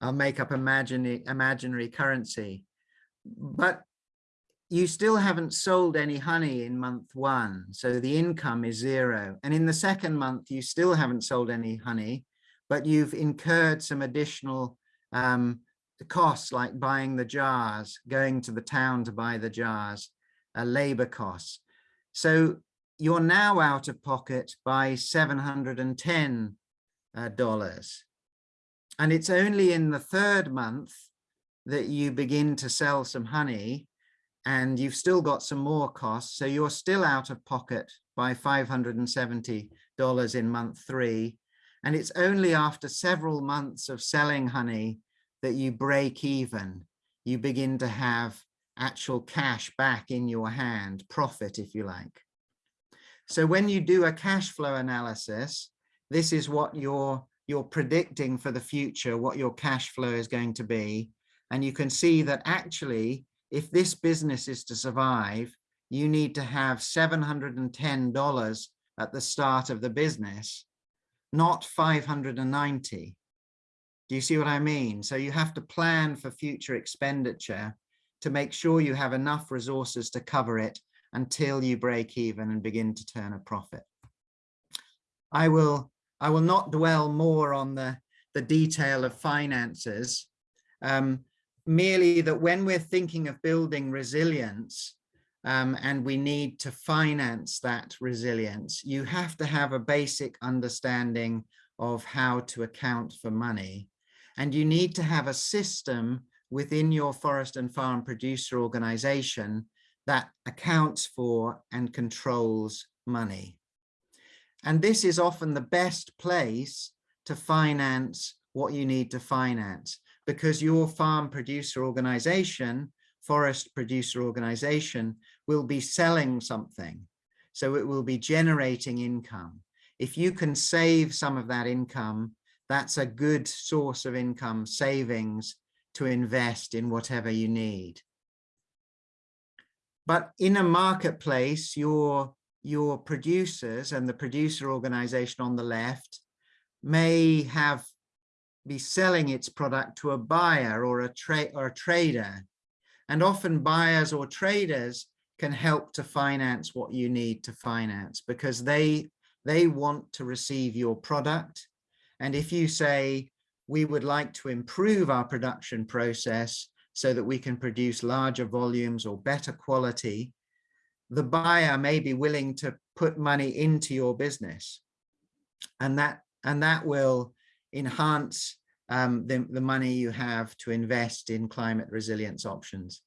I'll make up imaginary, imaginary currency but you still haven't sold any honey in month one. So the income is zero. And in the second month, you still haven't sold any honey, but you've incurred some additional um, costs like buying the jars, going to the town to buy the jars, uh, labor costs. So you're now out of pocket by $710. Uh, and it's only in the third month that you begin to sell some honey and you've still got some more costs. So you're still out of pocket by $570 in month three. And it's only after several months of selling honey that you break even. You begin to have actual cash back in your hand, profit, if you like. So when you do a cash flow analysis, this is what you're, you're predicting for the future, what your cash flow is going to be. And you can see that actually, if this business is to survive, you need to have $710 at the start of the business, not 590. Do you see what I mean? So you have to plan for future expenditure to make sure you have enough resources to cover it until you break even and begin to turn a profit. I will, I will not dwell more on the, the detail of finances. Um, merely that when we're thinking of building resilience um, and we need to finance that resilience, you have to have a basic understanding of how to account for money. And you need to have a system within your forest and farm producer organization that accounts for and controls money. And this is often the best place to finance what you need to finance because your farm producer organization, forest producer organization will be selling something. So it will be generating income. If you can save some of that income, that's a good source of income savings to invest in whatever you need. But in a marketplace, your, your producers and the producer organization on the left may have be selling its product to a buyer or a trade or a trader. And often buyers or traders can help to finance what you need to finance because they they want to receive your product. And if you say, we would like to improve our production process so that we can produce larger volumes or better quality, the buyer may be willing to put money into your business. And that, and that will enhance um, the, the money you have to invest in climate resilience options.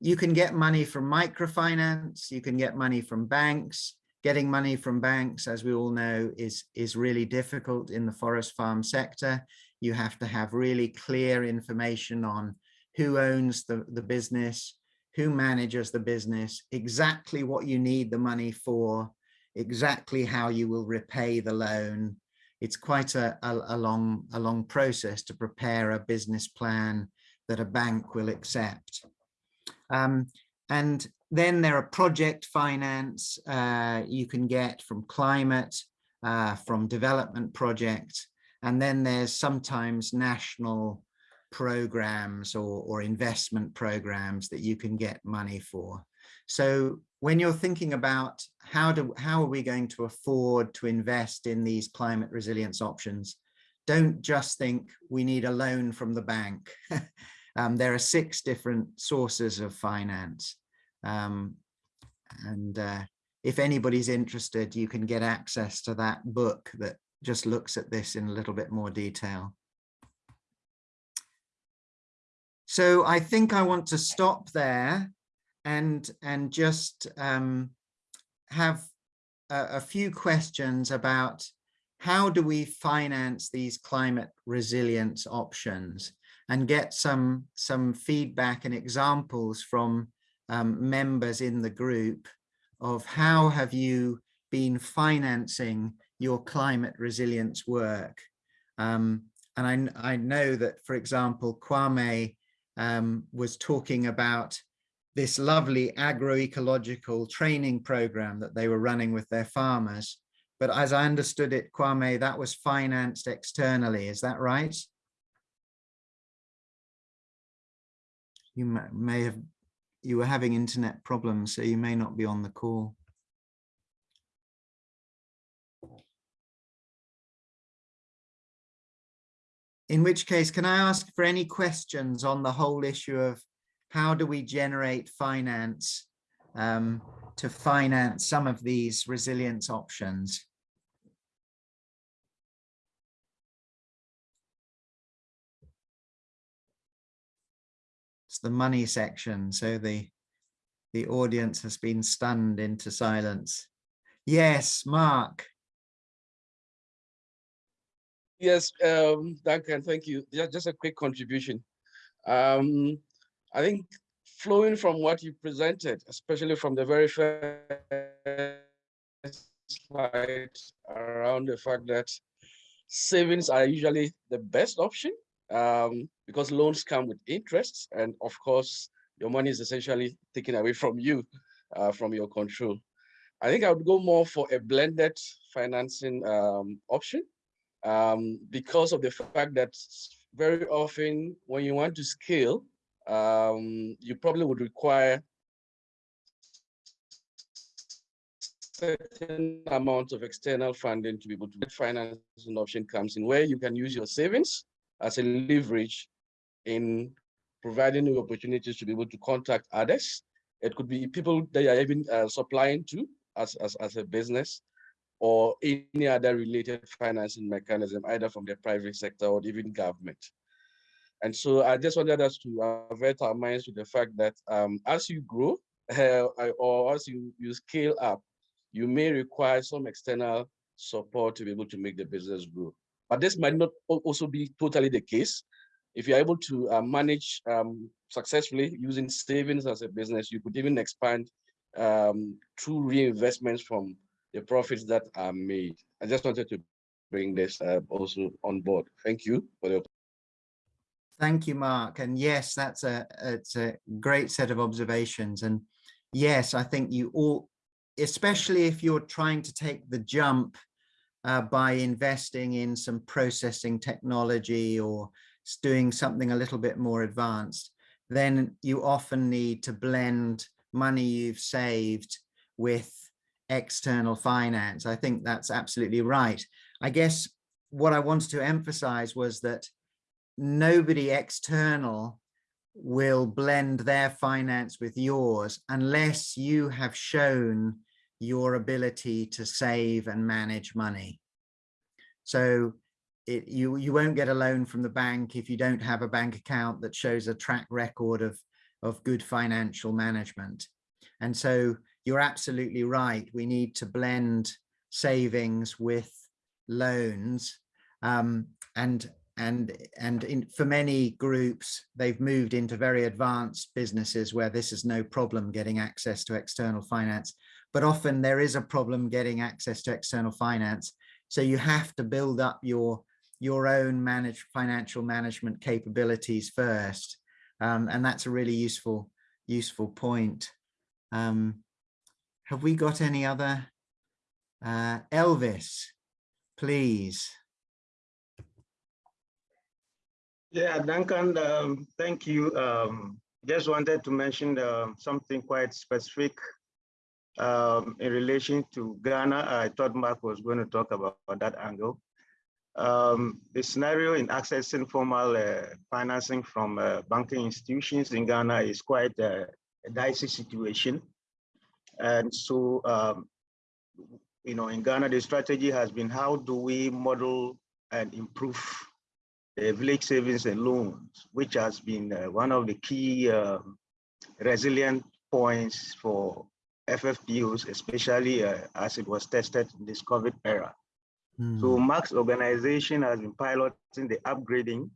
You can get money from microfinance, you can get money from banks. Getting money from banks, as we all know, is, is really difficult in the forest farm sector. You have to have really clear information on who owns the, the business, who manages the business, exactly what you need the money for, exactly how you will repay the loan, it's quite a, a, a, long, a long process to prepare a business plan that a bank will accept. Um, and then there are project finance uh, you can get from climate, uh, from development projects. And then there's sometimes national programs or, or investment programs that you can get money for. So when you're thinking about how do how are we going to afford to invest in these climate resilience options, don't just think we need a loan from the bank. um, there are six different sources of finance. Um, and uh, if anybody's interested, you can get access to that book that just looks at this in a little bit more detail. So I think I want to stop there and and just um, have a, a few questions about how do we finance these climate resilience options and get some some feedback and examples from um, members in the group of how have you been financing your climate resilience work? Um, and I, I know that for example Kwame um, was talking about this lovely agroecological training program that they were running with their farmers. But as I understood it, Kwame, that was financed externally. Is that right? You may have, you were having internet problems, so you may not be on the call. In which case, can I ask for any questions on the whole issue of how do we generate finance um, to finance some of these resilience options? It's the money section, so the the audience has been stunned into silence. Yes, Mark. Yes, um, Duncan, thank you. Just, just a quick contribution. Um, I think flowing from what you presented, especially from the very first slide around the fact that savings are usually the best option um, because loans come with interest. And of course, your money is essentially taken away from you, uh, from your control. I think I would go more for a blended financing um, option um, because of the fact that very often when you want to scale, um, you probably would require certain amount of external funding to be able to get financing option comes in where you can use your savings as a leverage in providing you opportunities to be able to contact others. It could be people that you're even uh, supplying to as, as, as a business or any other related financing mechanism, either from the private sector or even government. And so I just wanted us to avert our minds to the fact that um, as you grow uh, or as you, you scale up, you may require some external support to be able to make the business grow. But this might not also be totally the case. If you're able to uh, manage um, successfully using savings as a business, you could even expand um, through reinvestments from the profits that are made. I just wanted to bring this uh, also on board. Thank you for the Thank you, Mark. And yes, that's a it's a great set of observations. And yes, I think you all, especially if you're trying to take the jump uh, by investing in some processing technology or doing something a little bit more advanced, then you often need to blend money you've saved with external finance. I think that's absolutely right. I guess what I wanted to emphasize was that nobody external will blend their finance with yours unless you have shown your ability to save and manage money. So it, you, you won't get a loan from the bank if you don't have a bank account that shows a track record of, of good financial management. And so you're absolutely right. We need to blend savings with loans. Um, and and and in, for many groups, they've moved into very advanced businesses where this is no problem getting access to external finance. But often there is a problem getting access to external finance. So you have to build up your your own manage financial management capabilities first. Um, and that's a really useful useful point. Um, have we got any other? Uh, Elvis, please. Yeah, Duncan, um, thank you. Um, just wanted to mention um, something quite specific um, in relation to Ghana. I thought Mark was going to talk about that angle. Um, the scenario in accessing formal uh, financing from uh, banking institutions in Ghana is quite a, a dicey situation. And so, um, you know, in Ghana, the strategy has been how do we model and improve village savings and loans, which has been uh, one of the key um, resilient points for FFPOs, especially uh, as it was tested in this COVID era. So Hmm, Mark's organization has been piloting the upgrading,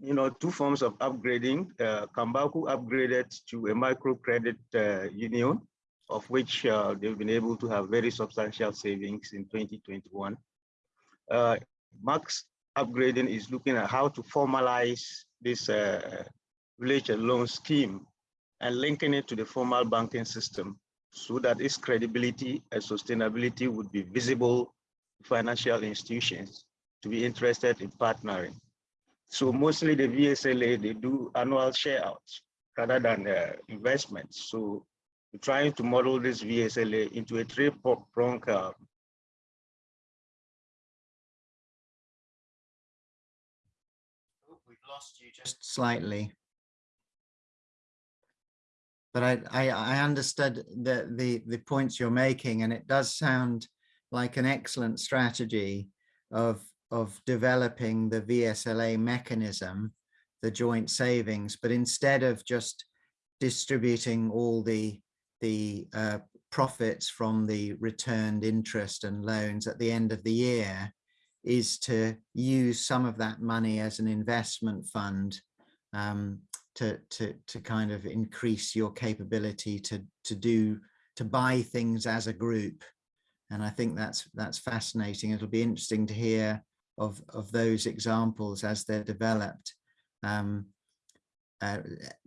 you know, two forms of upgrading. Uh, Kambaku upgraded to a microcredit uh, union, of which uh, they've been able to have very substantial savings in 2021. Uh, Mark's upgrading is looking at how to formalize this uh, village loan scheme and linking it to the formal banking system so that its credibility and sustainability would be visible to financial institutions to be interested in partnering. So mostly the VSLA, they do annual share outs rather than uh, investments. So we're trying to model this VSLA into a three-pronged uh, lost you just slightly. But I, I, I understood the, the, the points you're making, and it does sound like an excellent strategy of, of developing the VSLA mechanism, the joint savings, but instead of just distributing all the, the uh, profits from the returned interest and loans at the end of the year, is to use some of that money as an investment fund um, to, to, to kind of increase your capability to, to do, to buy things as a group. And I think that's, that's fascinating. It'll be interesting to hear of, of those examples as they're developed. Um, uh,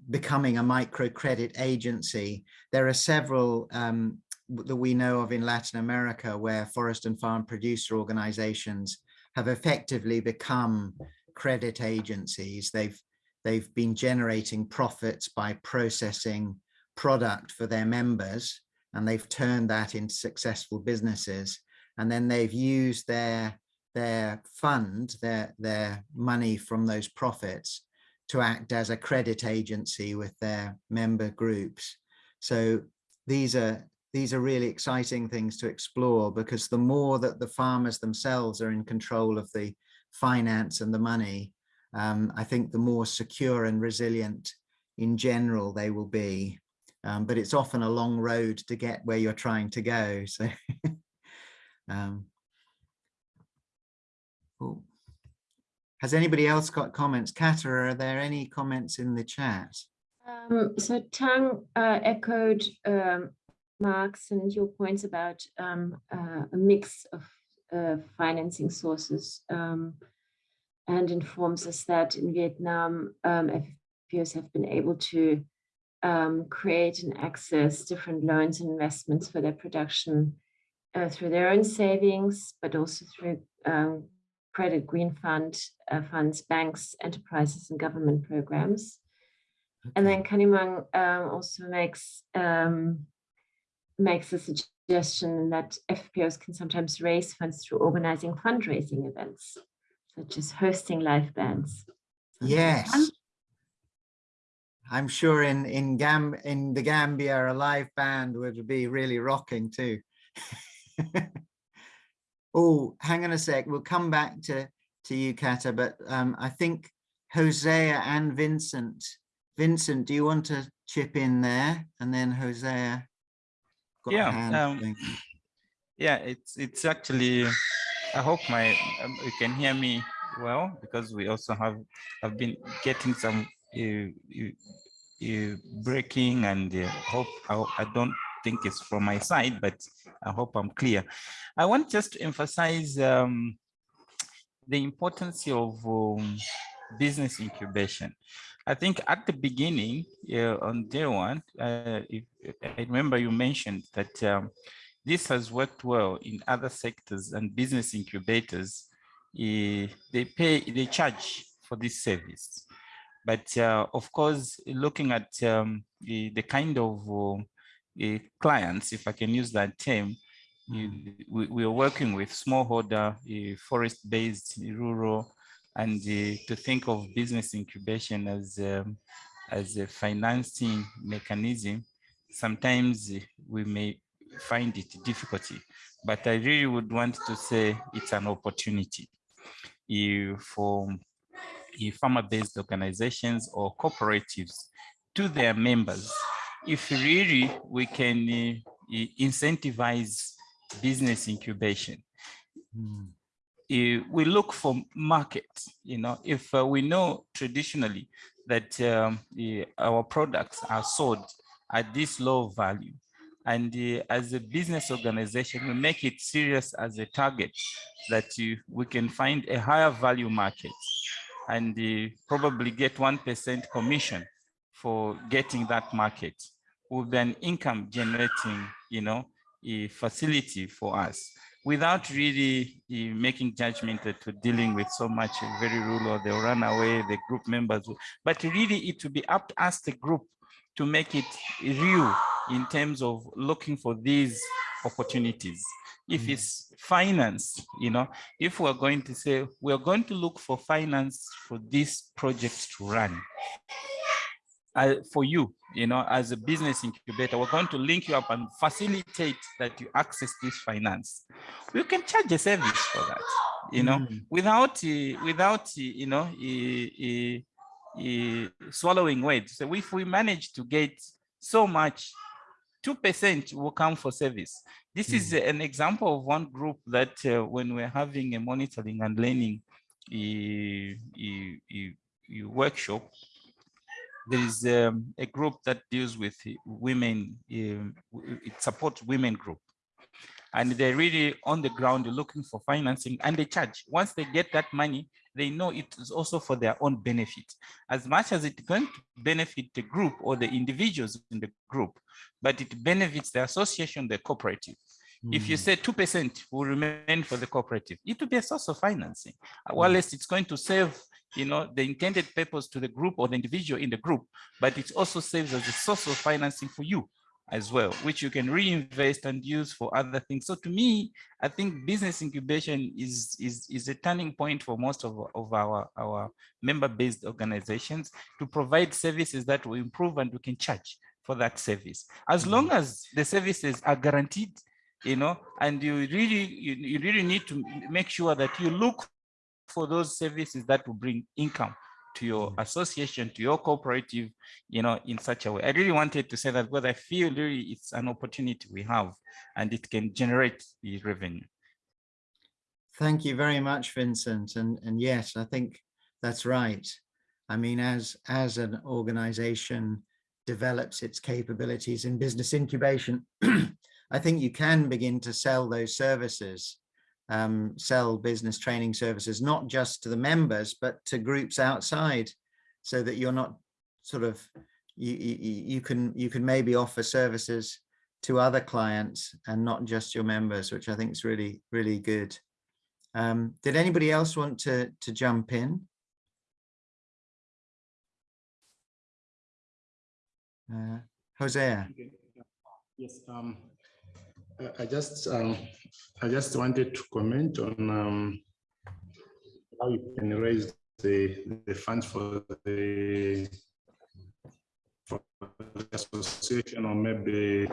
becoming a microcredit agency. There are several um, that we know of in Latin America where forest and farm producer organizations have effectively become credit agencies. They've they've been generating profits by processing product for their members and they've turned that into successful businesses and then they've used their their fund their their money from those profits to act as a credit agency with their member groups so these are these are really exciting things to explore because the more that the farmers themselves are in control of the finance and the money um, I think the more secure and resilient in general they will be. Um, but it's often a long road to get where you're trying to go. So, um, Oh. Has anybody else got comments? Kata, are there any comments in the chat? Um, so Tang uh, echoed um, Mark's and your points about um, uh, a mix of uh, financing sources um, and informs us that in Vietnam, um, FPOs have been able to um, create and access different loans and investments for their production uh, through their own savings, but also through um, credit green fund uh, funds, banks, enterprises, and government programs. And then Kanimang um, also makes um, makes a suggestion that FPOs can sometimes raise funds through organizing fundraising events, such as hosting live bands. Yes. I'm sure in in Gam in the Gambia a live band would be really rocking too. oh, hang on a sec. We'll come back to to you, Kata, but um, I think Hosea and Vincent. Vincent, do you want to chip in there? And then Hosea. Got Yeah, um. Yeah, it's it's actually. I hope my um, you can hear me well because we also have have been getting some uh, uh, uh, breaking and uh, hope I, I don't think it's from my side, but I hope I'm clear. I want just to emphasize um, the importance of um, business incubation. I think at the beginning, uh, on day one, uh, if, I remember you mentioned that um, this has worked well in other sectors and business incubators. eh, they pay, they charge for this service. But uh, of course, looking at um, the, the kind of uh, eh, clients, if I can use that term, you- we, we are working with smallholder, eh, forest-based, rural, and uh, to think of business incubation as um, as a financing mechanism, sometimes we may find it difficulty, but I really would want to say it's an opportunity for uh, farmer-based organizations or cooperatives to their members. If really we can uh, incentivize business incubation, Hmm. Eh, we look for markets, you know, if uh, we know traditionally that um, eh, our products are sold at this low value, and eh, as a business organization, we make it serious as a target that you, we can find a higher value market and eh, probably get 1% commission for getting that market be an income generating, you know, a facility for us without really eh, making judgment we're dealing with so much eh, very rural, they'll run away, the group members, will- but really it will be up to us, the group, to make it real in terms of looking for these opportunities. If Mm. it's finance, you know, if we're going to say, we're going to look for finance for this project to run, uh, for you, you know, as a business incubator, we're going to link you up and facilitate that you access this finance. We can charge a service for that, you know, Mm. without, uh, without, uh, you know, uh, uh, swallowing weight. So if we manage to get so much, 2% will come for service. This is an example of one group that uh, when we're having a monitoring and learning workshop, there is um, a group that deals with uh, women, w- it supports women group. And they're really on the ground looking for financing and they charge. Once they get that money, they know it is also for their own benefit. As much as it's going to benefit the group or the individuals in the group, but it benefits the association, the cooperative. If you Mm. say 2% will remain for the cooperative, it will be a source of financing. Uh, Mm. While it's going to save, you know, the intended purpose to the group or the individual in the group, but it also serves as a source of financing for you as well, which you can reinvest and use for other things. So to me, I think business incubation is, is, is a turning point for most of, of our, our member-based organizations to provide services that will improve and we can charge for that service. As mm-hmm. long as the services are guaranteed, you know, and you really, you, you really need to make sure that you look for those services that will bring income to your mm. association, to your cooperative, you know, in such a way. I really wanted to say that because I feel really it's an opportunity we have and it can generate the revenue. Thank you very much, Vincent. And, and yes, I think that's right. I mean, as, as an organization develops its capabilities in business incubation, I think you can begin to sell those services, um, sell business training services, not just to the members, but to groups outside so that you're not sort of, you, you, you can, you can maybe offer services to other clients and not just your members, which I think is really, really good. Um, did anybody else want to, to jump in? Uh, Hosea. Yes, um, I- just, um, I just wanted to comment on, um, how you can raise the, the funds for the, for the association or maybe,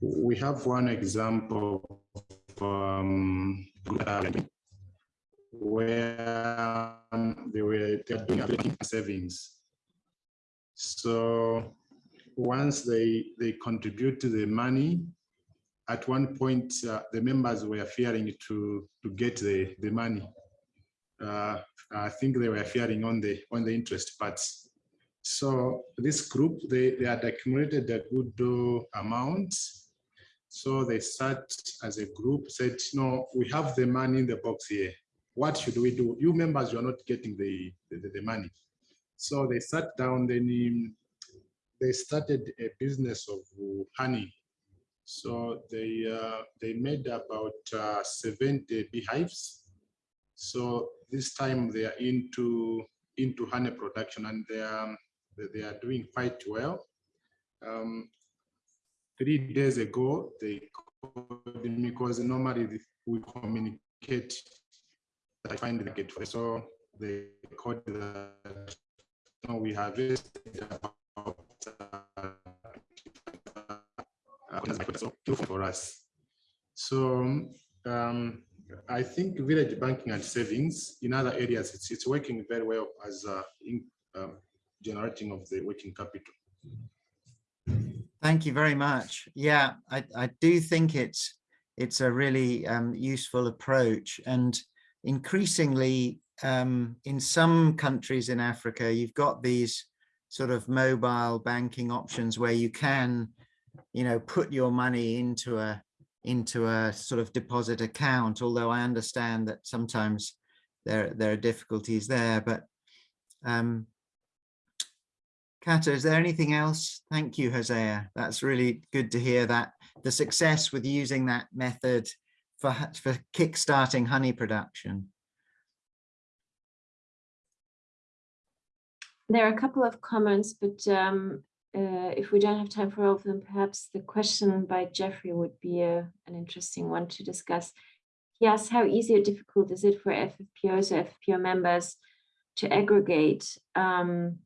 we have one example um, where they were doing savings. So once they they contribute to the money, at one point uh, the members were fearing to to get the the money. Uh, I think they were fearing on the on the interest parts. So this group they they had accumulated a good uh, amount so they sat as a group, said, no, we have the money in the box here. What should we do? You members, you are not getting the, the, the money. So they sat down, then um, they started a business of honey. So they uh, they made about uh, 70 beehives. So this time they are into into honey production and they are they are doing quite well. Um, three days ago, they called me because normally we communicate I find the for so they called that no, we have about uh, for us. So um, I think village banking and savings in other areas, it's, it's working very well as uh, in, um, generating of the working capital. Thank you very much. Yeah, I, I do think it's it's a really um, useful approach and increasingly um, in some countries in Africa, you've got these sort of mobile banking options where you can, you know, put your money into a into a sort of deposit account, although I understand that sometimes there, there are difficulties there, but um, Kata, is there anything else? Thank you, Hosea. That's really good to hear that the success with using that method for, for kickstarting honey production. There are a couple of comments, but um, uh, if we don't have time for all of them, perhaps the question by Jeffrey would be a, an interesting one to discuss. He asks, how easy or difficult is it for FFPOs or FFPO members to aggregate um,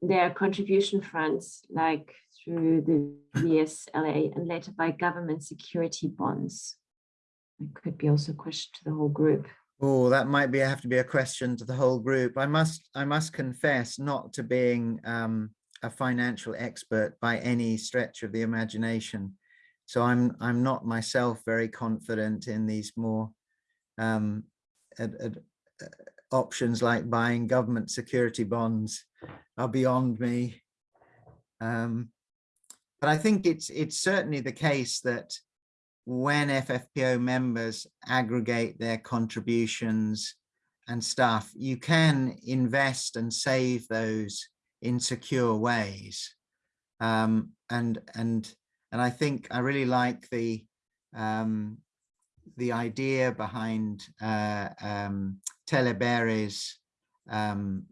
their contribution funds, like through the VSLA and later by government security bonds? It could be also a question to the whole group. Oh, that might be have to be a question to the whole group. I must I must confess not to being um, a financial expert by any stretch of the imagination. So I'm I'm not myself very confident in these more um, ad, ad, options like buying government security bonds are beyond me. Um, but I think it's it's certainly the case that when FFPO members aggregate their contributions and stuff, you can invest and save those in secure ways. Um, and and and I think I really like the um, the idea behind uh, um, um,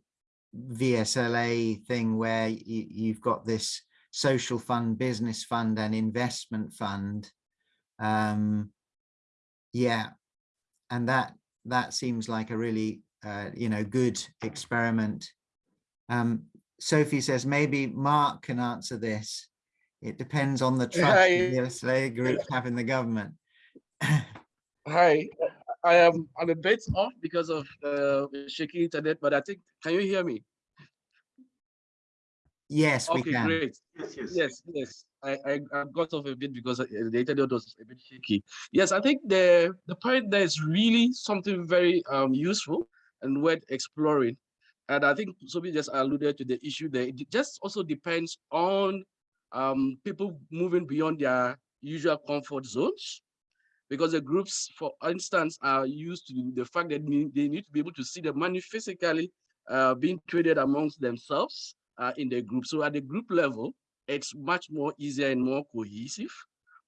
VSLA thing where you, you've got this social fund, business fund and investment fund. Um, yeah, and that that seems like a really, uh, you know, good experiment. Um, Sophie says maybe Mark can answer this. It depends on the trust Hi. the VSLA group have in the government. Hi, I am I'm a bit off because of uh, shaky internet, but I think, can you hear me? Yes, we Okay, can. great. Yes, yes. Yes, yes. I, I, I got off a bit because uh, the internet was a bit shaky. Yes, I think the the point there is really something very um useful and worth exploring. And I think Sophie just alluded to the issue there. It just also depends on um people moving beyond their usual comfort zones. Because the groups, for instance, are used to the fact that they need to be able to see the money physically uh, being traded amongst themselves uh, in the group. So at the group level, it's much more easier and more cohesive.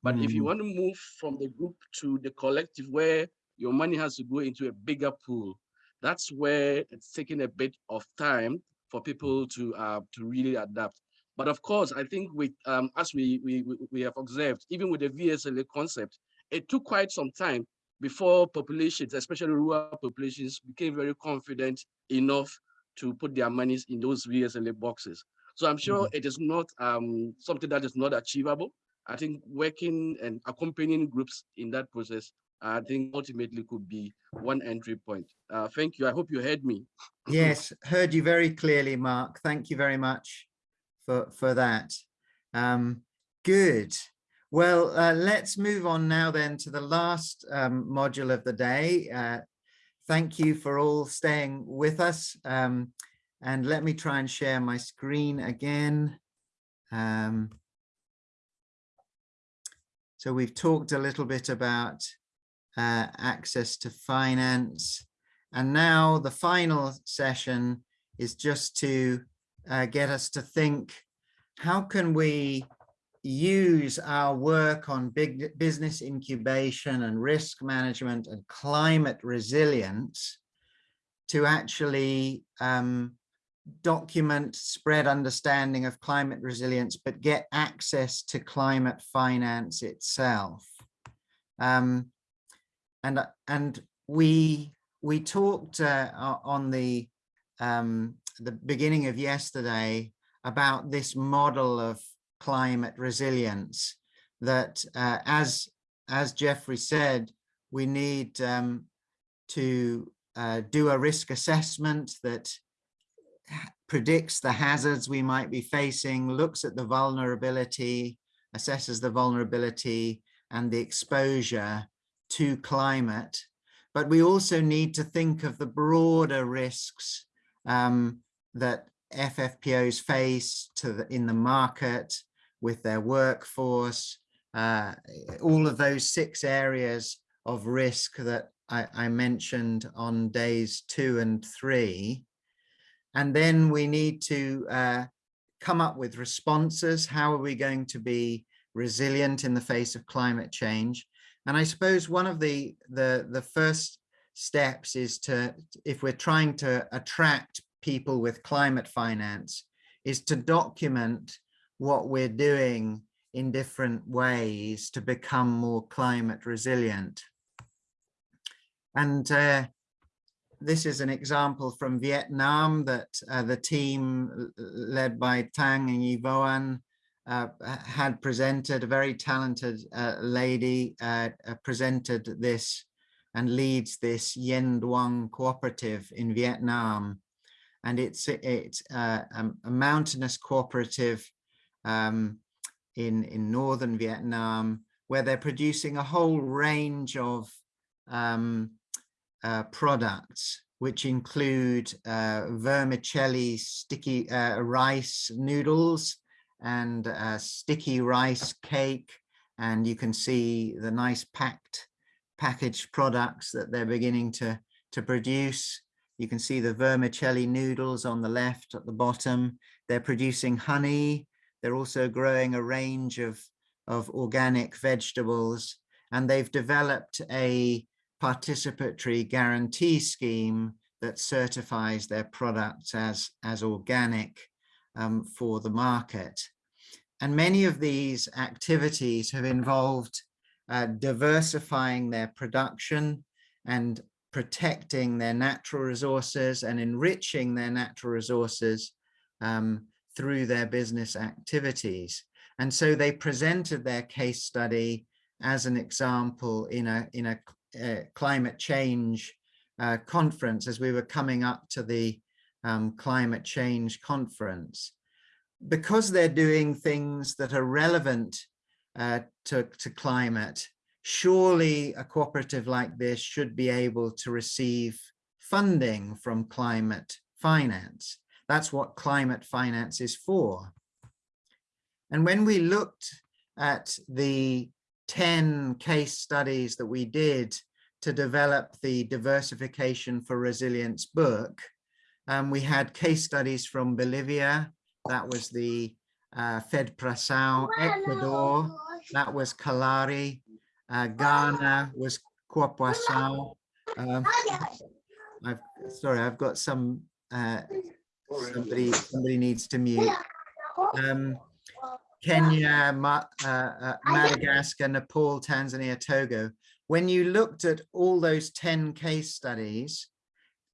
But if you Mm. want to move from the group to the collective where your money has to go into a bigger pool, that's where it's taking a bit of time for people to uh, to really adapt. But of course, I think with um, as we, we we have observed, even with the VSLA concept, it took quite some time before populations, especially rural populations, became very confident enough to put their monies in those VSLA boxes. So I'm sure it is not um, something that is not achievable. I think working and accompanying groups in that process, I think ultimately could be one entry point. Uh, thank you. I hope you heard me. Yes, heard you very clearly, Mark. Thank you very much for, for that. Um, good. Well, uh, let's move on now then to the last um, module of the day. Uh, thank you for all staying with us. Um, and let me try and share my screen again. Um, so we've talked a little bit about uh, access to finance. And now the final session is just to uh, get us to think, how can we use our work on big business incubation and risk management and climate resilience to actually um, document, spread understanding of climate resilience, but get access to climate finance itself. Um, and, and we, we talked uh, on the, um, the beginning of yesterday about this model of climate resilience that uh, as, as Jeffrey said, we need um, to uh, do a risk assessment that predicts the hazards we might be facing, looks at the vulnerability, assesses the vulnerability and the exposure to climate. But we also need to think of the broader risks um, that FFPOs face the, in the market with their workforce, uh, all of those six areas of risk that I, I mentioned on days two and three. And then we need to uh, come up with responses. How are we going to be resilient in the face of climate change? And I suppose one of the, the, the first steps is to, if we're trying to attract people with climate finance, is to document what we're doing in different ways to become more climate resilient. And uh, this is an example from Vietnam that uh, the team led by Tang and Yvoan uh, had presented, a very talented uh, lady uh, uh, presented this and leads this Yen Duong cooperative in Vietnam. And it's, it's uh, a mountainous cooperative um, in, in northern Vietnam, where they're producing a whole range of um, products, which include vermicelli sticky rice noodles and sticky rice cake. And you can see the nice packed packaged products that they're beginning to, to produce. You can see the vermicelli noodles on the left at the bottom. They're producing honey. They're also growing a range of, of organic vegetables. And they've developed a participatory guarantee scheme that certifies their products as, as organic um, for the market. And many of these activities have involved uh, diversifying their production and protecting their natural resources and enriching their natural resources um, through their business activities. And so they presented their case study as an example in a, in a uh, climate change uh, conference as we were coming up to the um, climate change conference. because they're doing things that are relevant uh, to, to climate, surely a cooperative like this should be able to receive funding from climate finance. That's what climate finance is for. And when we looked at the 10 case studies that we did to develop the diversification for resilience book, um, we had case studies from Bolivia, that was the uh, Fed Prasao, Ecuador, that was Kallari, uh, Ghana was Kwapuasao. Um, I've, sorry, I've got some, uh, somebody, somebody needs to mute. Um, Kenya, Ma uh, uh, Madagascar, Nepal, Tanzania, Togo. When you looked at all those 10 case studies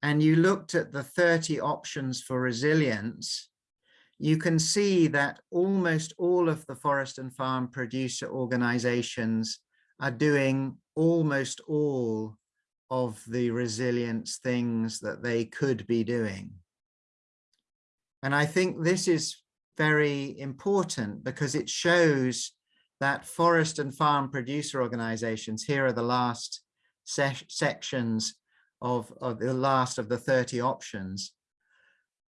and you looked at the 30 options for resilience, you can see that almost all of the forest and farm producer organizations are doing almost all of the resilience things that they could be doing. And I think this is very important because it shows that forest and farm producer organizations, here are the last se sections of, of the last of the 30 options,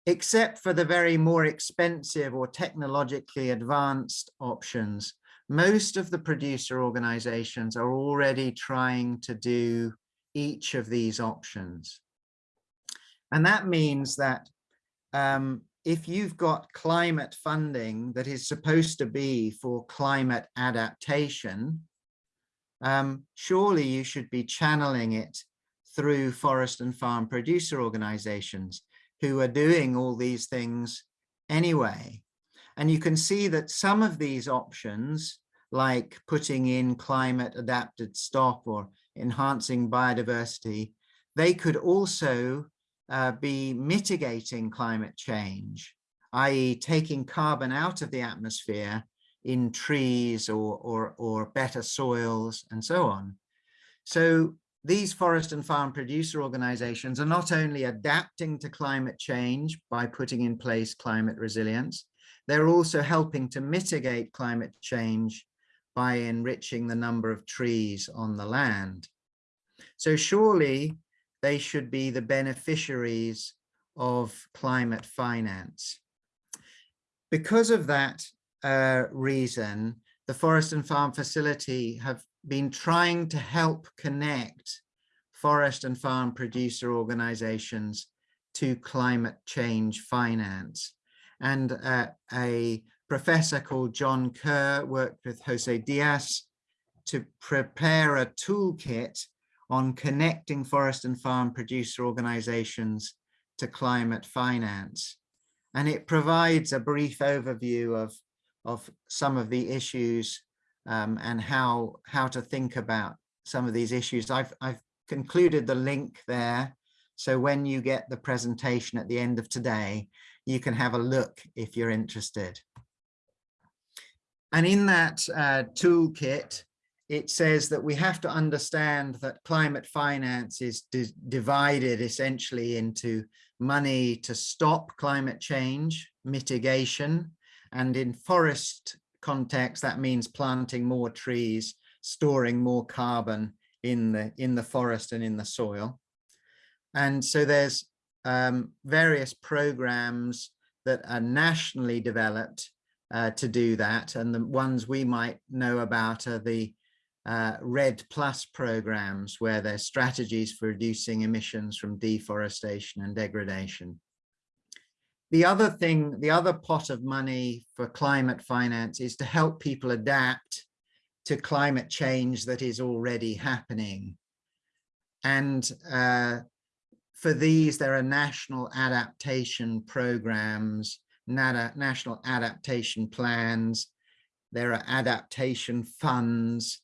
except for the very more expensive or technologically advanced options, most of the producer organizations are already trying to do each of these options. And that means that um, if you've got climate funding that is supposed to be for climate adaptation, um, surely you should be channeling it through forest and farm producer organizations who are doing all these things anyway. And you can see that some of these options, like putting in climate adapted stock or enhancing biodiversity, they could also uh, be mitigating climate change, i.e. taking carbon out of the atmosphere in trees or, or, or better soils and so on. So these forest and farm producer organizations are not only adapting to climate change by putting in place climate resilience, they're also helping to mitigate climate change by enriching the number of trees on the land. So surely they should be the beneficiaries of climate finance. Because of that uh, reason, the Forest and Farm Facility have been trying to help connect forest and farm producer organizations to climate change finance. And uh, a professor called John Kerr worked with Jose Diaz to prepare a toolkit on connecting forest and farm producer organizations to climate finance. And it provides a brief overview of, of some of the issues um, and how, how to think about some of these issues. I've, I've concluded the link there. So when you get the presentation at the end of today, you can have a look if you're interested. And in that uh, toolkit, it says that we have to understand that climate finance is divided essentially into money to stop climate change, mitigation, and in forest context, that means planting more trees, storing more carbon in the, in the forest and in the soil. And so there's um, various programs that are nationally developed uh, to do that. And the ones we might know about are the uh, REDD Plus programs where there's strategies for reducing emissions from deforestation and degradation. The other thing, the other pot of money for climate finance is to help people adapt to climate change that is already happening. And uh, for these, there are national adaptation programs, national adaptation plans, there are adaptation funds,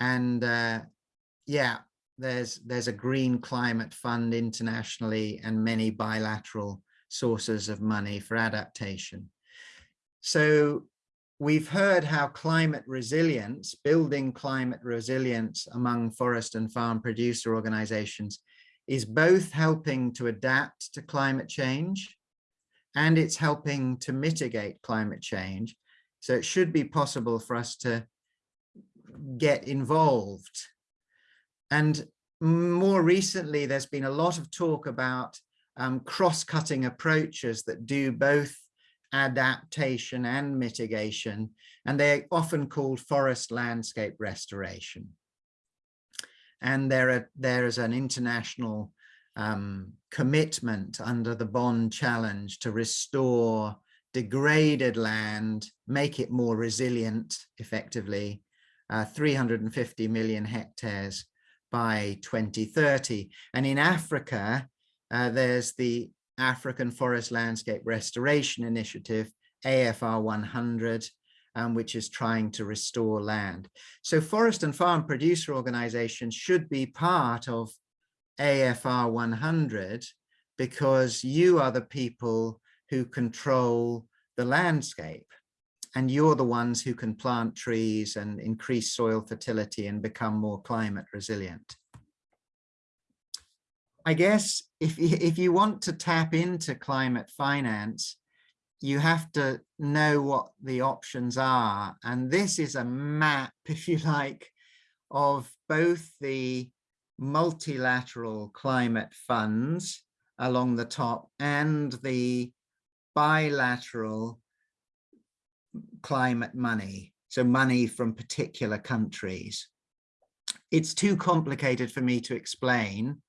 and uh, yeah, there's there's a green climate fund internationally and many bilateral sources of money for adaptation. So we've heard how climate resilience, building climate resilience among forest and farm producer organizations is both helping to adapt to climate change and it's helping to mitigate climate change. So it should be possible for us to get involved. And more recently, there's been a lot of talk about um, cross-cutting approaches that do both adaptation and mitigation, and they're often called forest landscape restoration. And there, are, there is an international um, commitment under the Bonn Challenge to restore degraded land, make it more resilient effectively, uh, 350 million hectares by 2030. And in Africa, uh, there's the African Forest Landscape Restoration Initiative, AFR 100, um, which is trying to restore land. So forest and farm producer organizations should be part of AFR 100 because you are the people who control the landscape and you're the ones who can plant trees and increase soil fertility and become more climate resilient. I guess if, if you want to tap into climate finance, you have to know what the options are. And this is a map, if you like, of both the multilateral climate funds along the top and the bilateral climate money, so money from particular countries. It's too complicated for me to explain,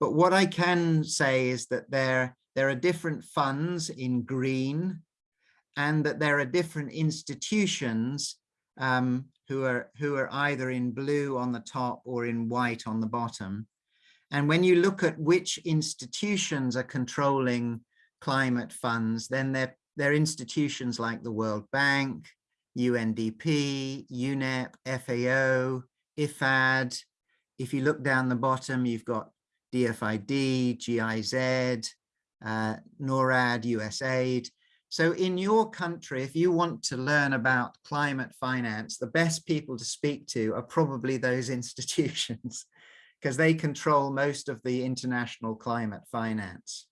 but what I can say is that there, there are different funds in green and that there are different institutions um, who are who are either in blue on the top or in white on the bottom. And when you look at which institutions are controlling climate funds, then they're, they're institutions like the World Bank, UNDP, UNEP, FAO, IFAD. If you look down the bottom, you've got DFID, GIZ, uh, NORAD, USAID. So in your country, if you want to learn about climate finance, the best people to speak to are probably those institutions because they control most of the international climate finance.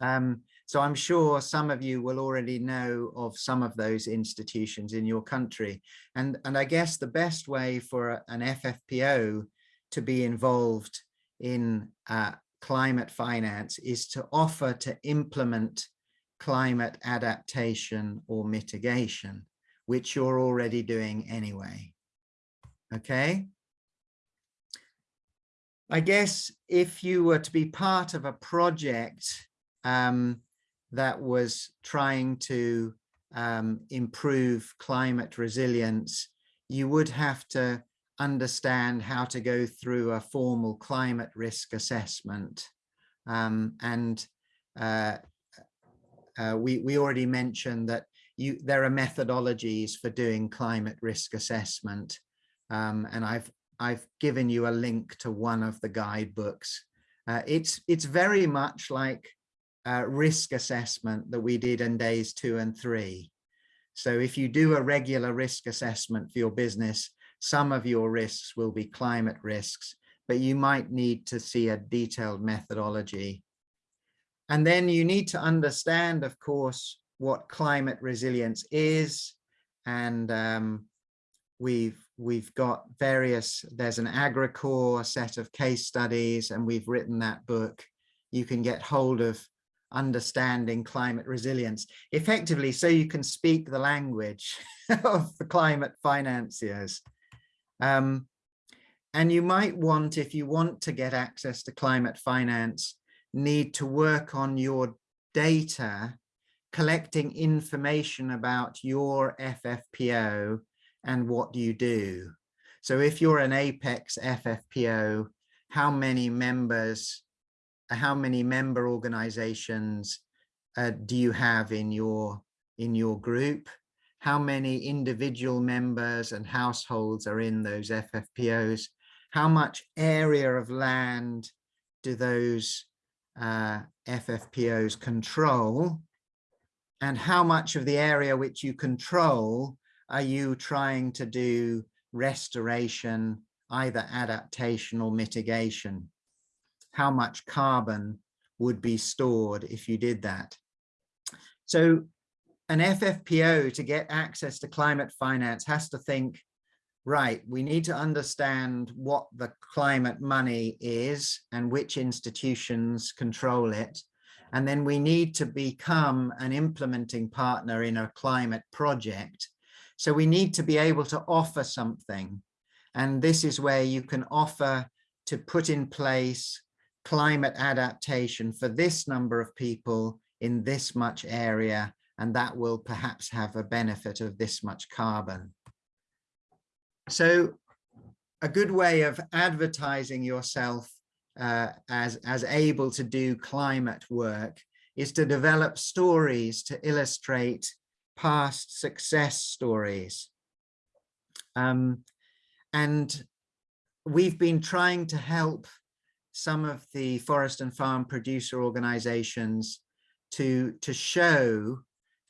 Um, so I'm sure some of you will already know of some of those institutions in your country. And, and I guess the best way for an FFPO to be involved in uh, climate finance is to offer to implement climate adaptation or mitigation, which you're already doing anyway. Okay. I guess if you were to be part of a project um, that was trying to um, improve climate resilience, you would have to understand how to go through a formal climate risk assessment. Um, and uh, uh, we, we already mentioned that you, there are methodologies for doing climate risk assessment. Um, and I've, I've given you a link to one of the guidebooks. Uh, it's, it's very much like risk assessment that we did in days two and three. So if you do a regular risk assessment for your business, some of your risks will be climate risks, but you might need to see a detailed methodology and then you need to understand, of course, what climate resilience is. And um, we've we've got various, there's an AgriCord set of case studies, and we've written that book. You can get hold of understanding climate resilience effectively so you can speak the language of the climate financiers. Um, and you might want, if you want to get access to climate finance, need to work on your data, collecting information about your FFPO and what do you do. So if you're an Apex FFPO, how many members, how many member organizations uh, do you have in your, in your group? How many individual members and households are in those FFPOs? How much area of land do those uh, FFPOs control and how much of the area which you control are you trying to do restoration, either adaptation or mitigation? How much carbon would be stored if you did that? So an FFPO to get access to climate finance has to think, right, we need to understand what the climate money is and which institutions control it. And then we need to become an implementing partner in a climate project. So we need to be able to offer something. And this is where you can offer to put in place climate adaptation for this number of people in this much area, and that will perhaps have a benefit of this much carbon. So a good way of advertising yourself uh, as, as able to do climate work is to develop stories to illustrate past success stories. Um, and we've been trying to help some of the forest and farm producer organizations to, to show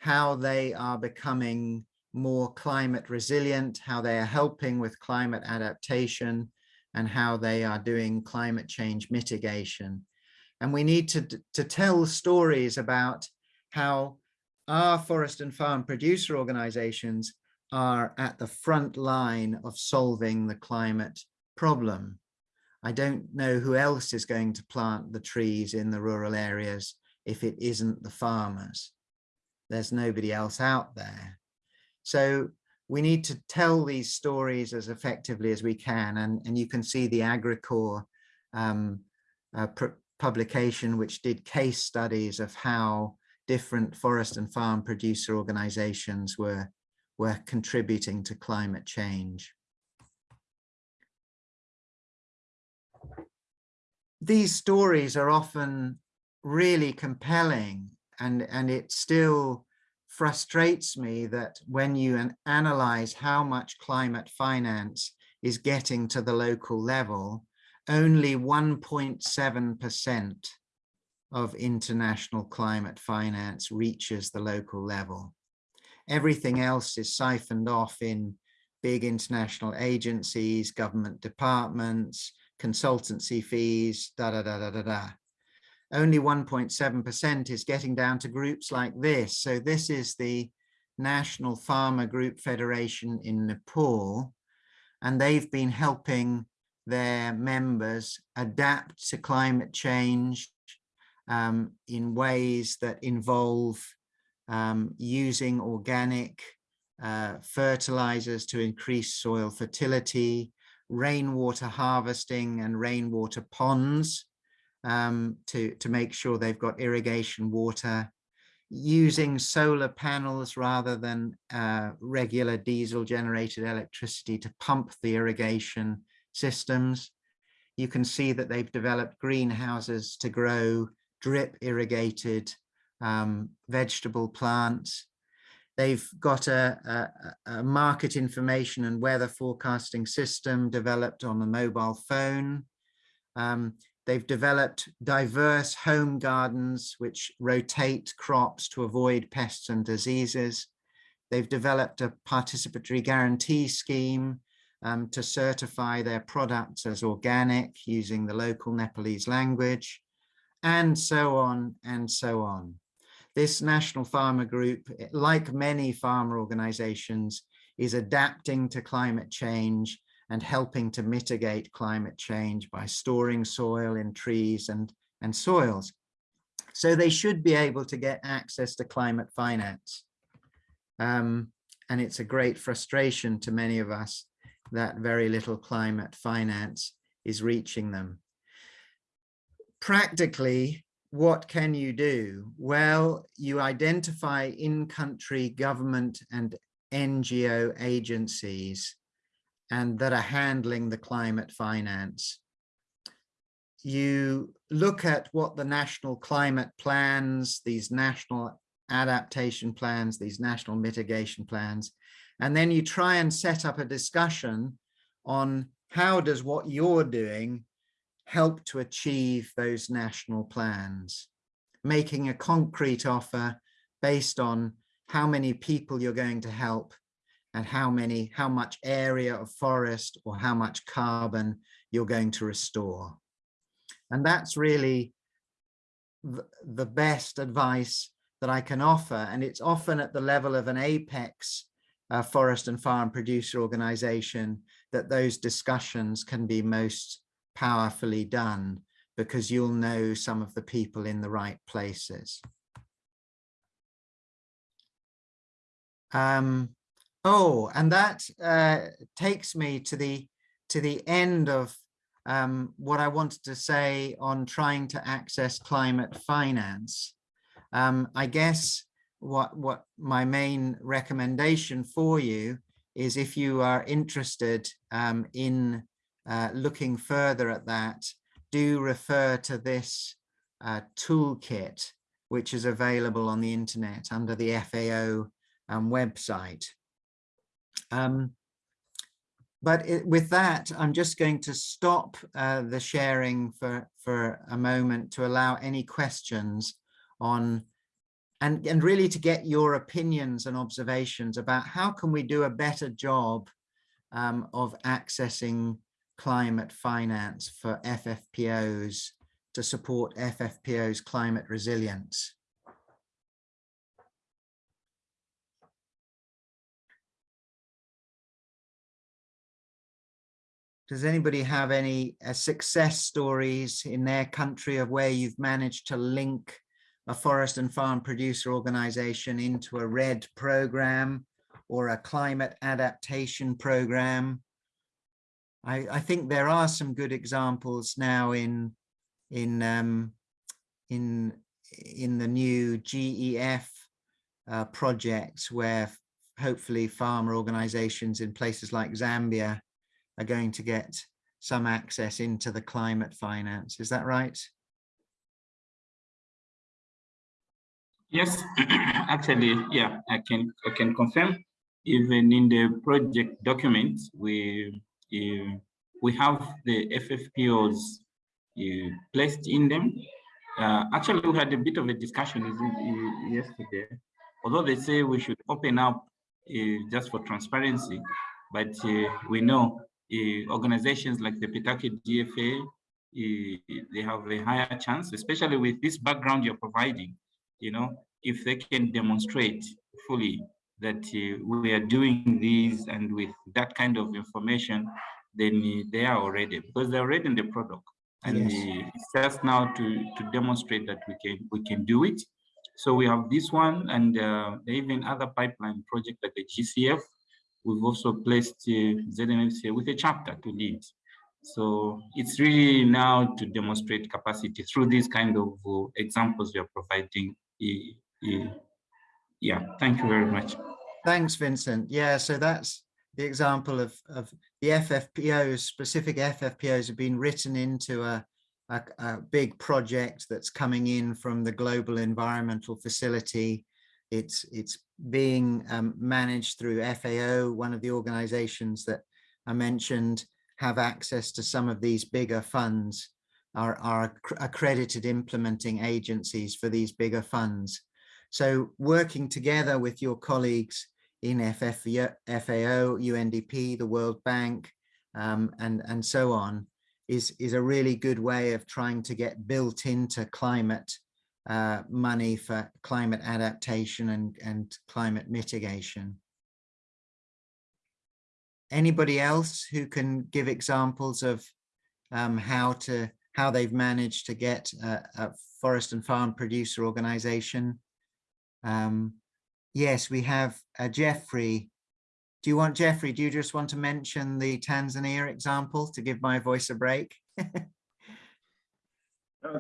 how they are becoming more climate resilient, how they are helping with climate adaptation, and how they are doing climate change mitigation. And we need to, to tell stories about how our forest and farm producer organizations are at the front line of solving the climate problem. I don't know who else is going to plant the trees in the rural areas if it isn't the farmers. There's nobody else out there. So we need to tell these stories as effectively as we can. And, and you can see the AgriCord um, uh, publication, which did case studies of how different forest and farm producer organizations were, were contributing to climate change. These stories are often really compelling and, and it still frustrates me that when you an analyze how much climate finance is getting to the local level, only 1.7% of international climate finance reaches the local level. Everything else is siphoned off in big international agencies, government departments, consultancy fees, da da da da da da only 1.7% is getting down to groups like this. So this is the National Farmer Group Federation in Nepal, and they've been helping their members adapt to climate change um, in ways that involve um, using organic uh, fertilizers to increase soil fertility, rainwater harvesting and rainwater ponds um, to, to make sure they've got irrigation water, using solar panels rather than uh, regular diesel generated electricity to pump the irrigation systems. You can see that they've developed greenhouses to grow drip irrigated um, vegetable plants. They've got a, a, a, market information and weather forecasting system developed on the mobile phone. Um, They've developed diverse home gardens which rotate crops to avoid pests and diseases. They've developed a participatory guarantee scheme um, to certify their products as organic using the local Nepalese language, and so on and so on. This National Farmer Group, like many farmer organizations, is adapting to climate change and helping to mitigate climate change by storing soil in trees and, and soils. So they should be able to get access to climate finance. Um, and it's a great frustration to many of us that very little climate finance is reaching them. Practically, what can you do? Well, you identify in-country government and NGO agencies and that are handling the climate finance. You look at what the national climate plans, these national adaptation plans, these national mitigation plans, and then you try and set up a discussion on how does what you're doing help to achieve those national plans, making a concrete offer based on how many people you're going to help and how many, how much area of forest or how much carbon you're going to restore. And that's really the best advice that I can offer. And it's often at the level of an apex uh, forest and farm producer organization that those discussions can be most powerfully done because you'll know some of the people in the right places. Um, oh, and that uh, takes me to the to the end of um, what I wanted to say on trying to access climate finance. Um, I guess what, what my main recommendation for you is if you are interested um, in uh, looking further at that, do refer to this uh, toolkit, which is available on the internet under the FAO um, website. Um, but it, with that, I'm just going to stop uh, the sharing for, for a moment to allow any questions on and, and really to get your opinions and observations about how can we do a better job um, of accessing climate finance for FFPOs to support FFPO's climate resilience. Does anybody have any uh, success stories in their country of where you've managed to link a forest and farm producer organization into a REDD program or a climate adaptation program? I, I think there are some good examples now in in um, in in the new GEF uh, projects where hopefully farmer organizations in places like Zambia are going to get some access into the climate finance. Is that right? Yes, actually, yeah, I can I can confirm. Even in the project document, we uh, we have the FFPOs uh, placed in them. Uh, actually, we had a bit of a discussion yesterday. Although they say we should open up uh, just for transparency, but we know organizations like the Pitaki GFA, uh, they have a higher chance, especially with this background you're providing, you know, if they can demonstrate fully that uh, we are doing these and with that kind of information, then they are already, because they're already in the product. And yes. it's just now to, to demonstrate that we can we can do it. So we have this one and uh, even other pipeline project like the GCF We've also placed uh, ZMFCA with a chapter to lead. So it's really now to demonstrate capacity through these kind of uh, examples we are providing. Yeah, thank you very much. Thanks, Vincent. Yeah, so that's the example of, of the FFPOs, specific FFPOs have been written into a, a, a big project that's coming in from the Global Environmental Facility. It's, it's being um, managed through FAO, one of the organizations that I mentioned have access to some of these bigger funds, are, are accredited implementing agencies for these bigger funds. So working together with your colleagues in FFO, FAO, UNDP, the World Bank, um, and, and so on, is, is a really good way of trying to get built into climate uh, money for climate adaptation and, and climate mitigation. Anybody else who can give examples of um, how to how they've managed to get a, a forest and farm producer organization? Um, yes, we have uh, Jeffrey. Do you want Jeffrey? Do you just want to mention the Tanzania example to give my voice a break? uh,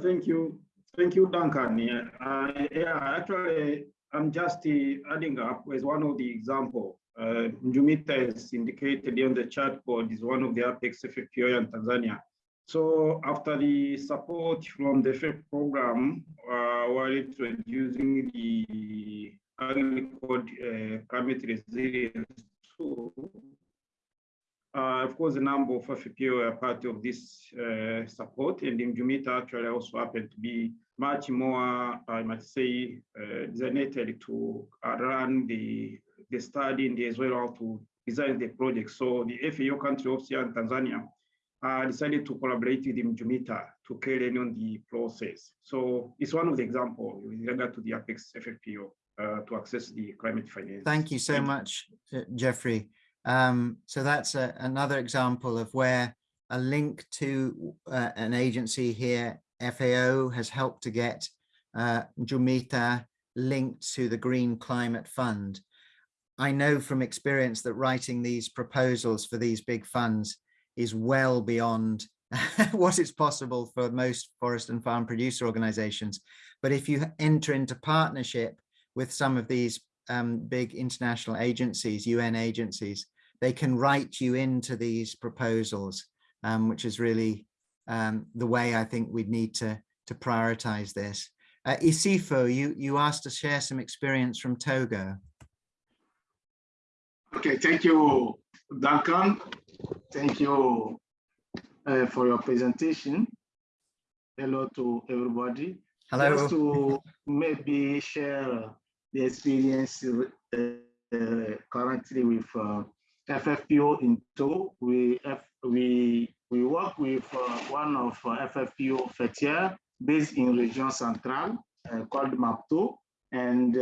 thank you. Thank you, Duncan. Yeah, uh, yeah actually, I'm just uh, adding up as one of the example. Uh, MJUMITA is indicated on the chat board is one of the Apex FFPO in Tanzania. So after the support from the FF program, uh, while introducing the agriculture uh, climate resilience tool, uh, of course, a number of FPO are part of this uh, support, and MJUMITA actually also happened to be much more, I might say, uh, designated to uh, run the, the study and as well to design the project. So the FAO country officer in Tanzania uh, decided to collaborate with Jumita to carry on the process. So it's one of the examples with regard to the Apex FFPO uh, to access the climate finance. Thank you so much, uh, Jeffrey. Um, so that's a, another example of where a link to uh, an agency here, FAO, has helped to get uh, Jumita linked to the Green Climate Fund. I know from experience that writing these proposals for these big funds is well beyond what is possible for most forest and farm producer organizations. But if you enter into partnership with some of these um, big international agencies, UN agencies, they can write you into these proposals, um, which is really um, the way I think we'd need to, to prioritize this. Uh, Isifo, you, you asked to share some experience from Togo. Okay, thank you, Duncan. Thank you uh, for your presentation. Hello to everybody. Hello. Just to maybe share the experience uh, uh, currently with uh, FFPO in Togo. We, F we, we work with uh, one of uh, FFPO FETIER based in Region Central called MAPTO. And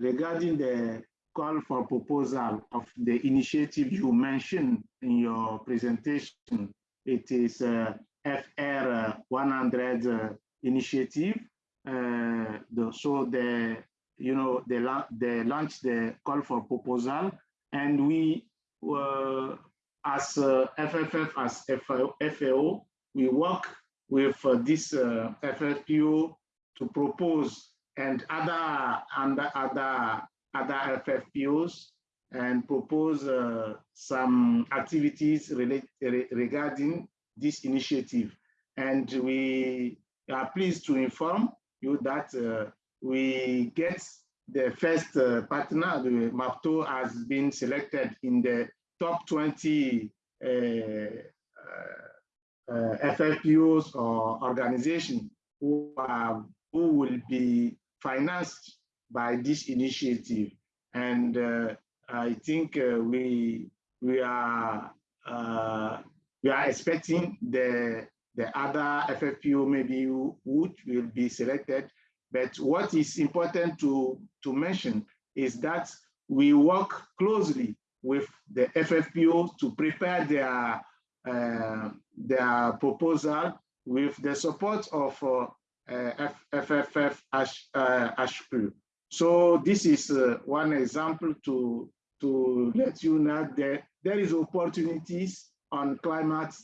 regarding the call for proposal of the initiative you mentioned in your presentation. It is uh, FR 100 uh, initiative. Uh, the, so the you know they, la they launched the call for proposal, and we uh, as FFF as FAO, we work with uh, this uh, FFPO to propose and other and other other FFPOs and propose uh, some activities relate, re regarding this initiative. And we are pleased to inform you that uh, we get the first uh, partner, the MAPTO has been selected in the top 20 uh, uh, FFPOs or organizations who, who will be financed by this initiative. And uh, I think uh, we we are uh, we are expecting the the other FFPO maybe would will be selected. But what is important to to mention is that we work closely with the FFPO to prepare their uh, their proposal with the support of uh, uh, FFF HQ. So this is uh, one example to, to let you know that there is opportunities on climate,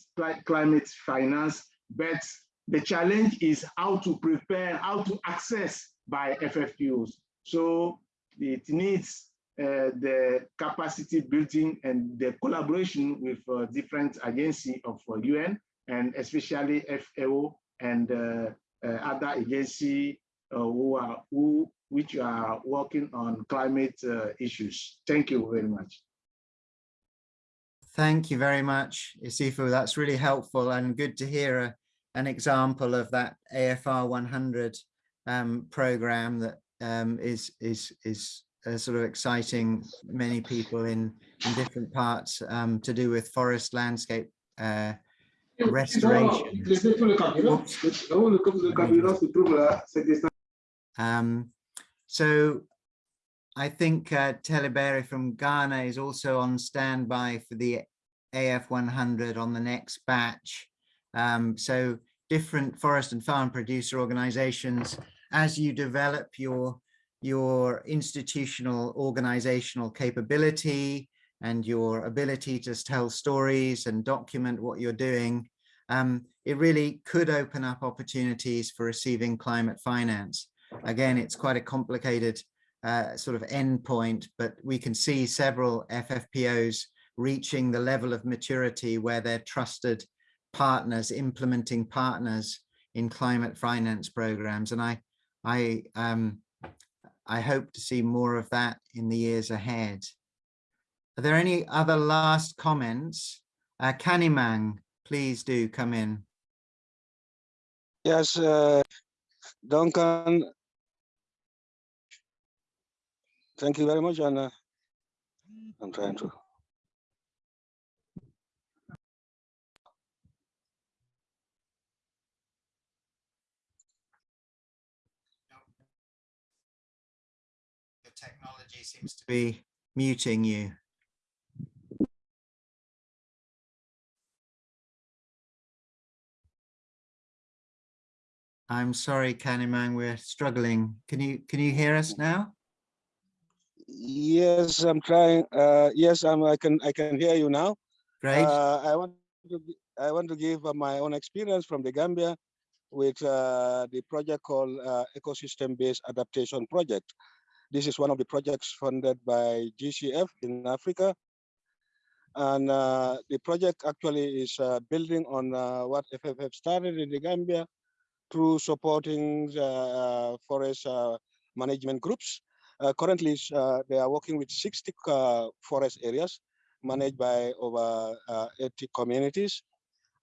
climate finance, but the challenge is how to prepare, how to access by FFPOs. So it needs the capacity building and the collaboration with uh, different agencies of uh, UN and especially FAO and uh, uh, other agencies uh, who are who which are working on climate uh, issues. Thank you very much. Thank you very much, Isifu. That's really helpful and good to hear a, an example of that AFR 100 um, program that um, is is is sort of exciting many people in in different parts um, to do with forest landscape uh, restoration. Um, so I think uh, Telebere from Ghana is also on standby for the AF 100 on the next batch. Um, so different forest and farm producer organizations, as you develop your, your institutional organizational capability and your ability to tell stories and document what you're doing, um, it really could open up opportunities for receiving climate finance. Again, it's quite a complicated uh, sort of endpoint, but we can see several FFPOs reaching the level of maturity where they're trusted partners, implementing partners in climate finance programs. And I, I, um, I hope to see more of that in the years ahead. Are there any other last comments? Uh, Kanimang, please do come in. Yes, uh, Duncan, Thank you very much, uh, I'm trying to. Seems to be muting you. I'm sorry, Kanimang, we're struggling. Can you can you hear us now? Yes, I'm trying. Uh, yes, I'm. I can. I can hear you now. Great. Uh, I want to. I want to give uh, my own experience from the Gambia with uh, the project called uh, Ecosystem-Based Adaptation Project. This is one of the projects funded by GCF in Africa. And uh, the project actually is uh, building on uh, what FFF started in the Gambia through supporting uh, forest uh, management groups. Uh, currently, uh, they are working with 60 uh, forest areas managed by over uh, 80 communities.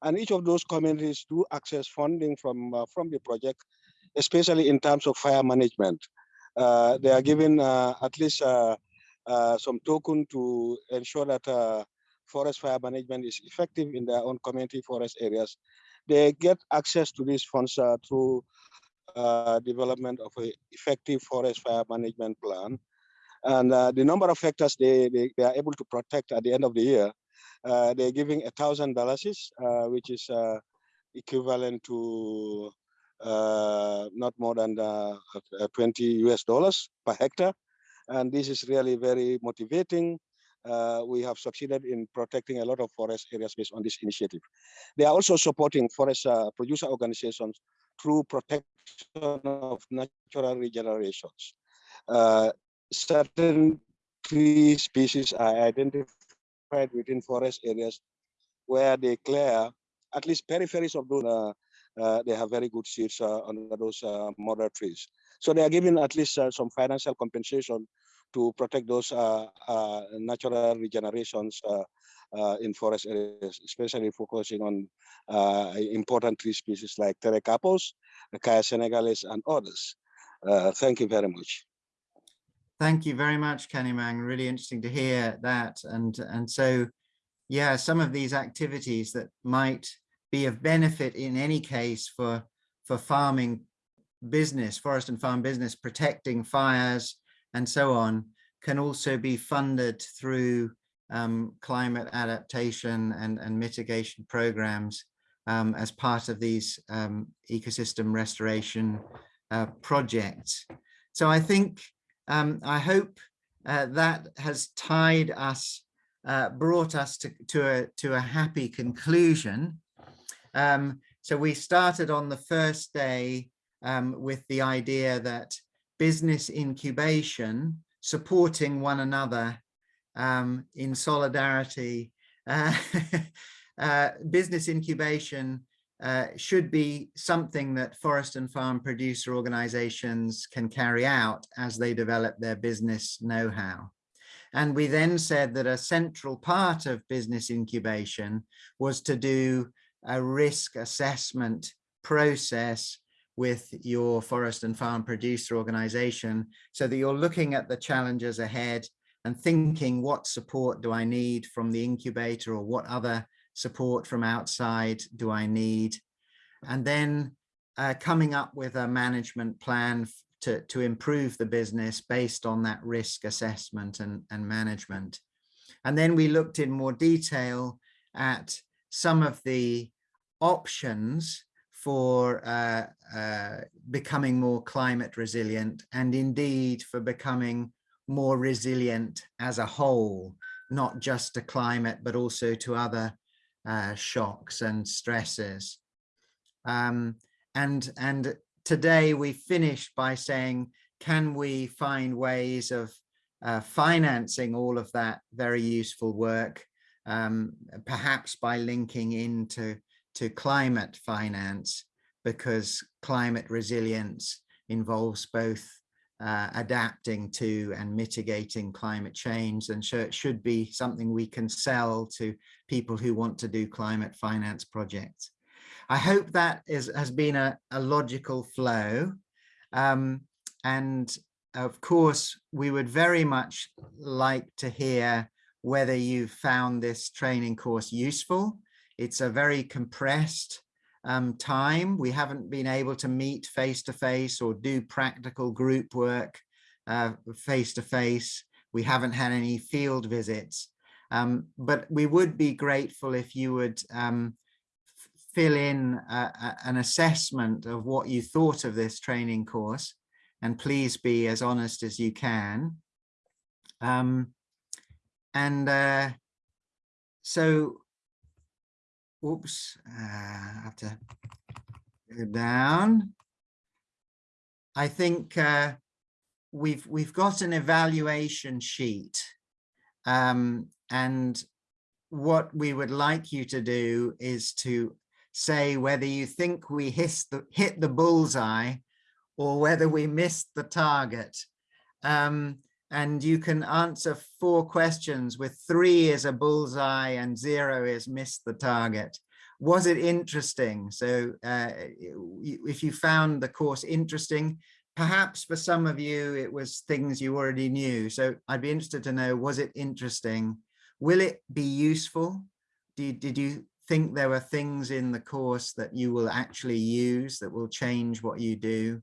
And each of those communities do access funding from, uh, from the project, especially in terms of fire management. Uh, they are given uh, at least uh, uh, some token to ensure that uh, forest fire management is effective in their own community forest areas. They get access to these funds uh, through development of an effective forest fire management plan. And the number of hectares they, they, they are able to protect at the end of the year, they're giving a thousand dollars, which is equivalent to not more than uh, uh, 20 US dollars per hectare. And this is really very motivating. Uh, we have succeeded in protecting a lot of forest areas based on this initiative. They are also supporting forest uh, producer organizations through protection of natural regenerations. Uh, certain tree species are identified within forest areas where they clear at least peripheries of those. Uh, uh, they have very good seeds uh, under those uh, mother trees. So they are given at least uh, some financial compensation to protect those uh, uh, natural regenerations uh, uh, in forest areas, especially focusing on uh, important tree species like Pterocarpus, Acacia senegalis, and others. Uh, thank you very much. Thank you very much, Kanimang. Really interesting to hear that. And, and so, yeah, some of these activities that might be of benefit in any case for, for farming business, forest and farm business, protecting fires and so on, can also be funded through um, climate adaptation and, and mitigation programs um, as part of these um, ecosystem restoration uh, projects. So I think, um, I hope uh, that has tied us, uh, brought us to, to, a, to a happy conclusion. Um, so we started on the first day um, with the idea that business incubation, supporting one another um, in solidarity, uh, uh, business incubation uh, should be something that forest and farm producer organizations can carry out as they develop their business know-how. And we then said that a central part of business incubation was to do a risk assessment process with your forest and farm producer organization so that you're looking at the challenges ahead and thinking what support do I need from the incubator or what other support from outside do I need? And then uh, coming up with a management plan to, to improve the business based on that risk assessment and, and management. And then we looked in more detail at some of the options for uh, uh, becoming more climate resilient and indeed for becoming more resilient as a whole, not just to climate, but also to other uh, shocks and stresses. Um, and, and today we finished by saying, can we find ways of uh, financing all of that very useful work, um, perhaps by linking into to climate finance because climate resilience involves both uh, adapting to and mitigating climate change and so it should be something we can sell to people who want to do climate finance projects. I hope that is, has been a, a logical flow um, and of course we would very much like to hear whether you found this training course useful it's a very compressed um, time. We haven't been able to meet face to face or do practical group work uh, face to face. We haven't had any field visits, um, but we would be grateful if you would um, fill in a, a, an assessment of what you thought of this training course and please be as honest as you can. Um, and uh, so, oops, uh, I have to go down. I think uh, we've we've got an evaluation sheet um, and what we would like you to do is to say whether you think we hit the, hit the bullseye or whether we missed the target. Um, and you can answer four questions with three is a bullseye and zero is missed the target. Was it interesting? So uh, if you found the course interesting, perhaps for some of you, it was things you already knew. So I'd be interested to know, was it interesting? Will it be useful? Did, did you think there were things in the course that you will actually use that will change what you do?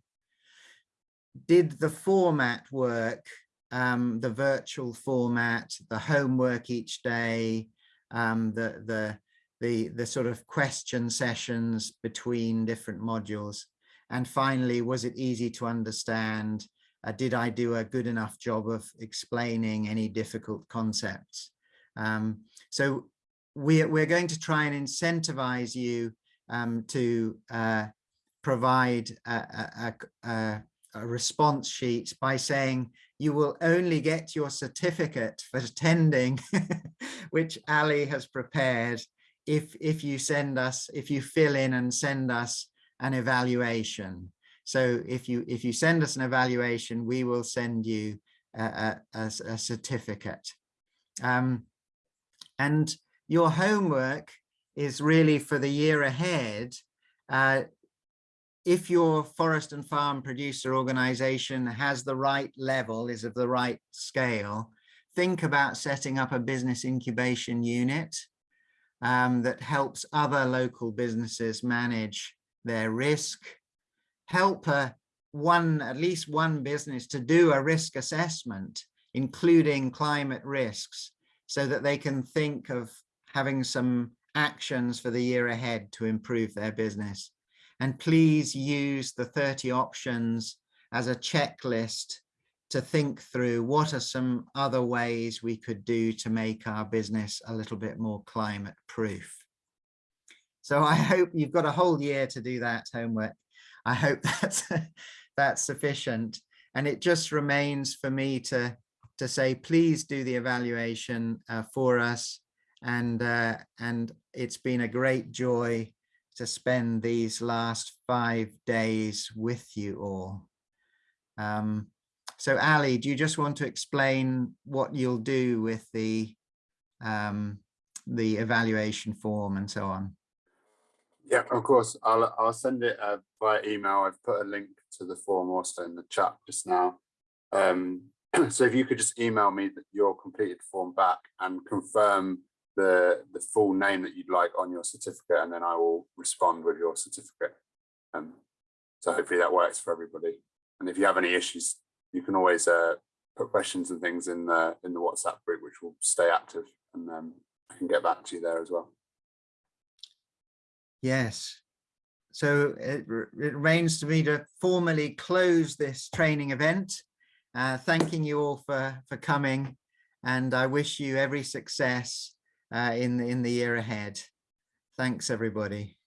Did the format work? Um, the virtual format, the homework each day, um, the, the, the, the sort of question sessions between different modules. And finally, was it easy to understand? Uh, did I do a good enough job of explaining any difficult concepts? Um, so we're, we're going to try and incentivize you um, to uh, provide a, a, a, a, response sheet by saying you will only get your certificate for attending, which Ali has prepared, if, if you send us, if you fill in and send us an evaluation. So if you if you send us an evaluation, we will send you a, a, a certificate. Um, and your homework is really for the year ahead. Uh, if your forest and farm producer organization has the right level, is of the right scale, think about setting up a business incubation unit um, that helps other local businesses manage their risk, help uh, one, at least one business to do a risk assessment, including climate risks, so that they can think of having some actions for the year ahead to improve their business. And please use the 30 options as a checklist to think through what are some other ways we could do to make our business a little bit more climate proof. So I hope you've got a whole year to do that homework. I hope that's, that's sufficient. And it just remains for me to, to say, please do the evaluation uh, for us. And, uh, and it's been a great joy to spend these last five days with you all. Um, so Ali, do you just want to explain what you'll do with the, um, the evaluation form and so on? Yeah, of course. I'll I'll send it uh, via email. I've put a link to the form also in the chat just now. Um, so if you could just email me your completed form back and confirm the the full name that you'd like on your certificate, and then I will respond with your certificate. Um, so hopefully that works for everybody. And if you have any issues, you can always uh, put questions and things in the in the WhatsApp group, which will stay active, and um, I can get back to you there as well. Yes. So it, it remains to me to formally close this training event, uh, thanking you all for, for coming. And I wish you every success uh, in, in the year ahead. Thanks, everybody.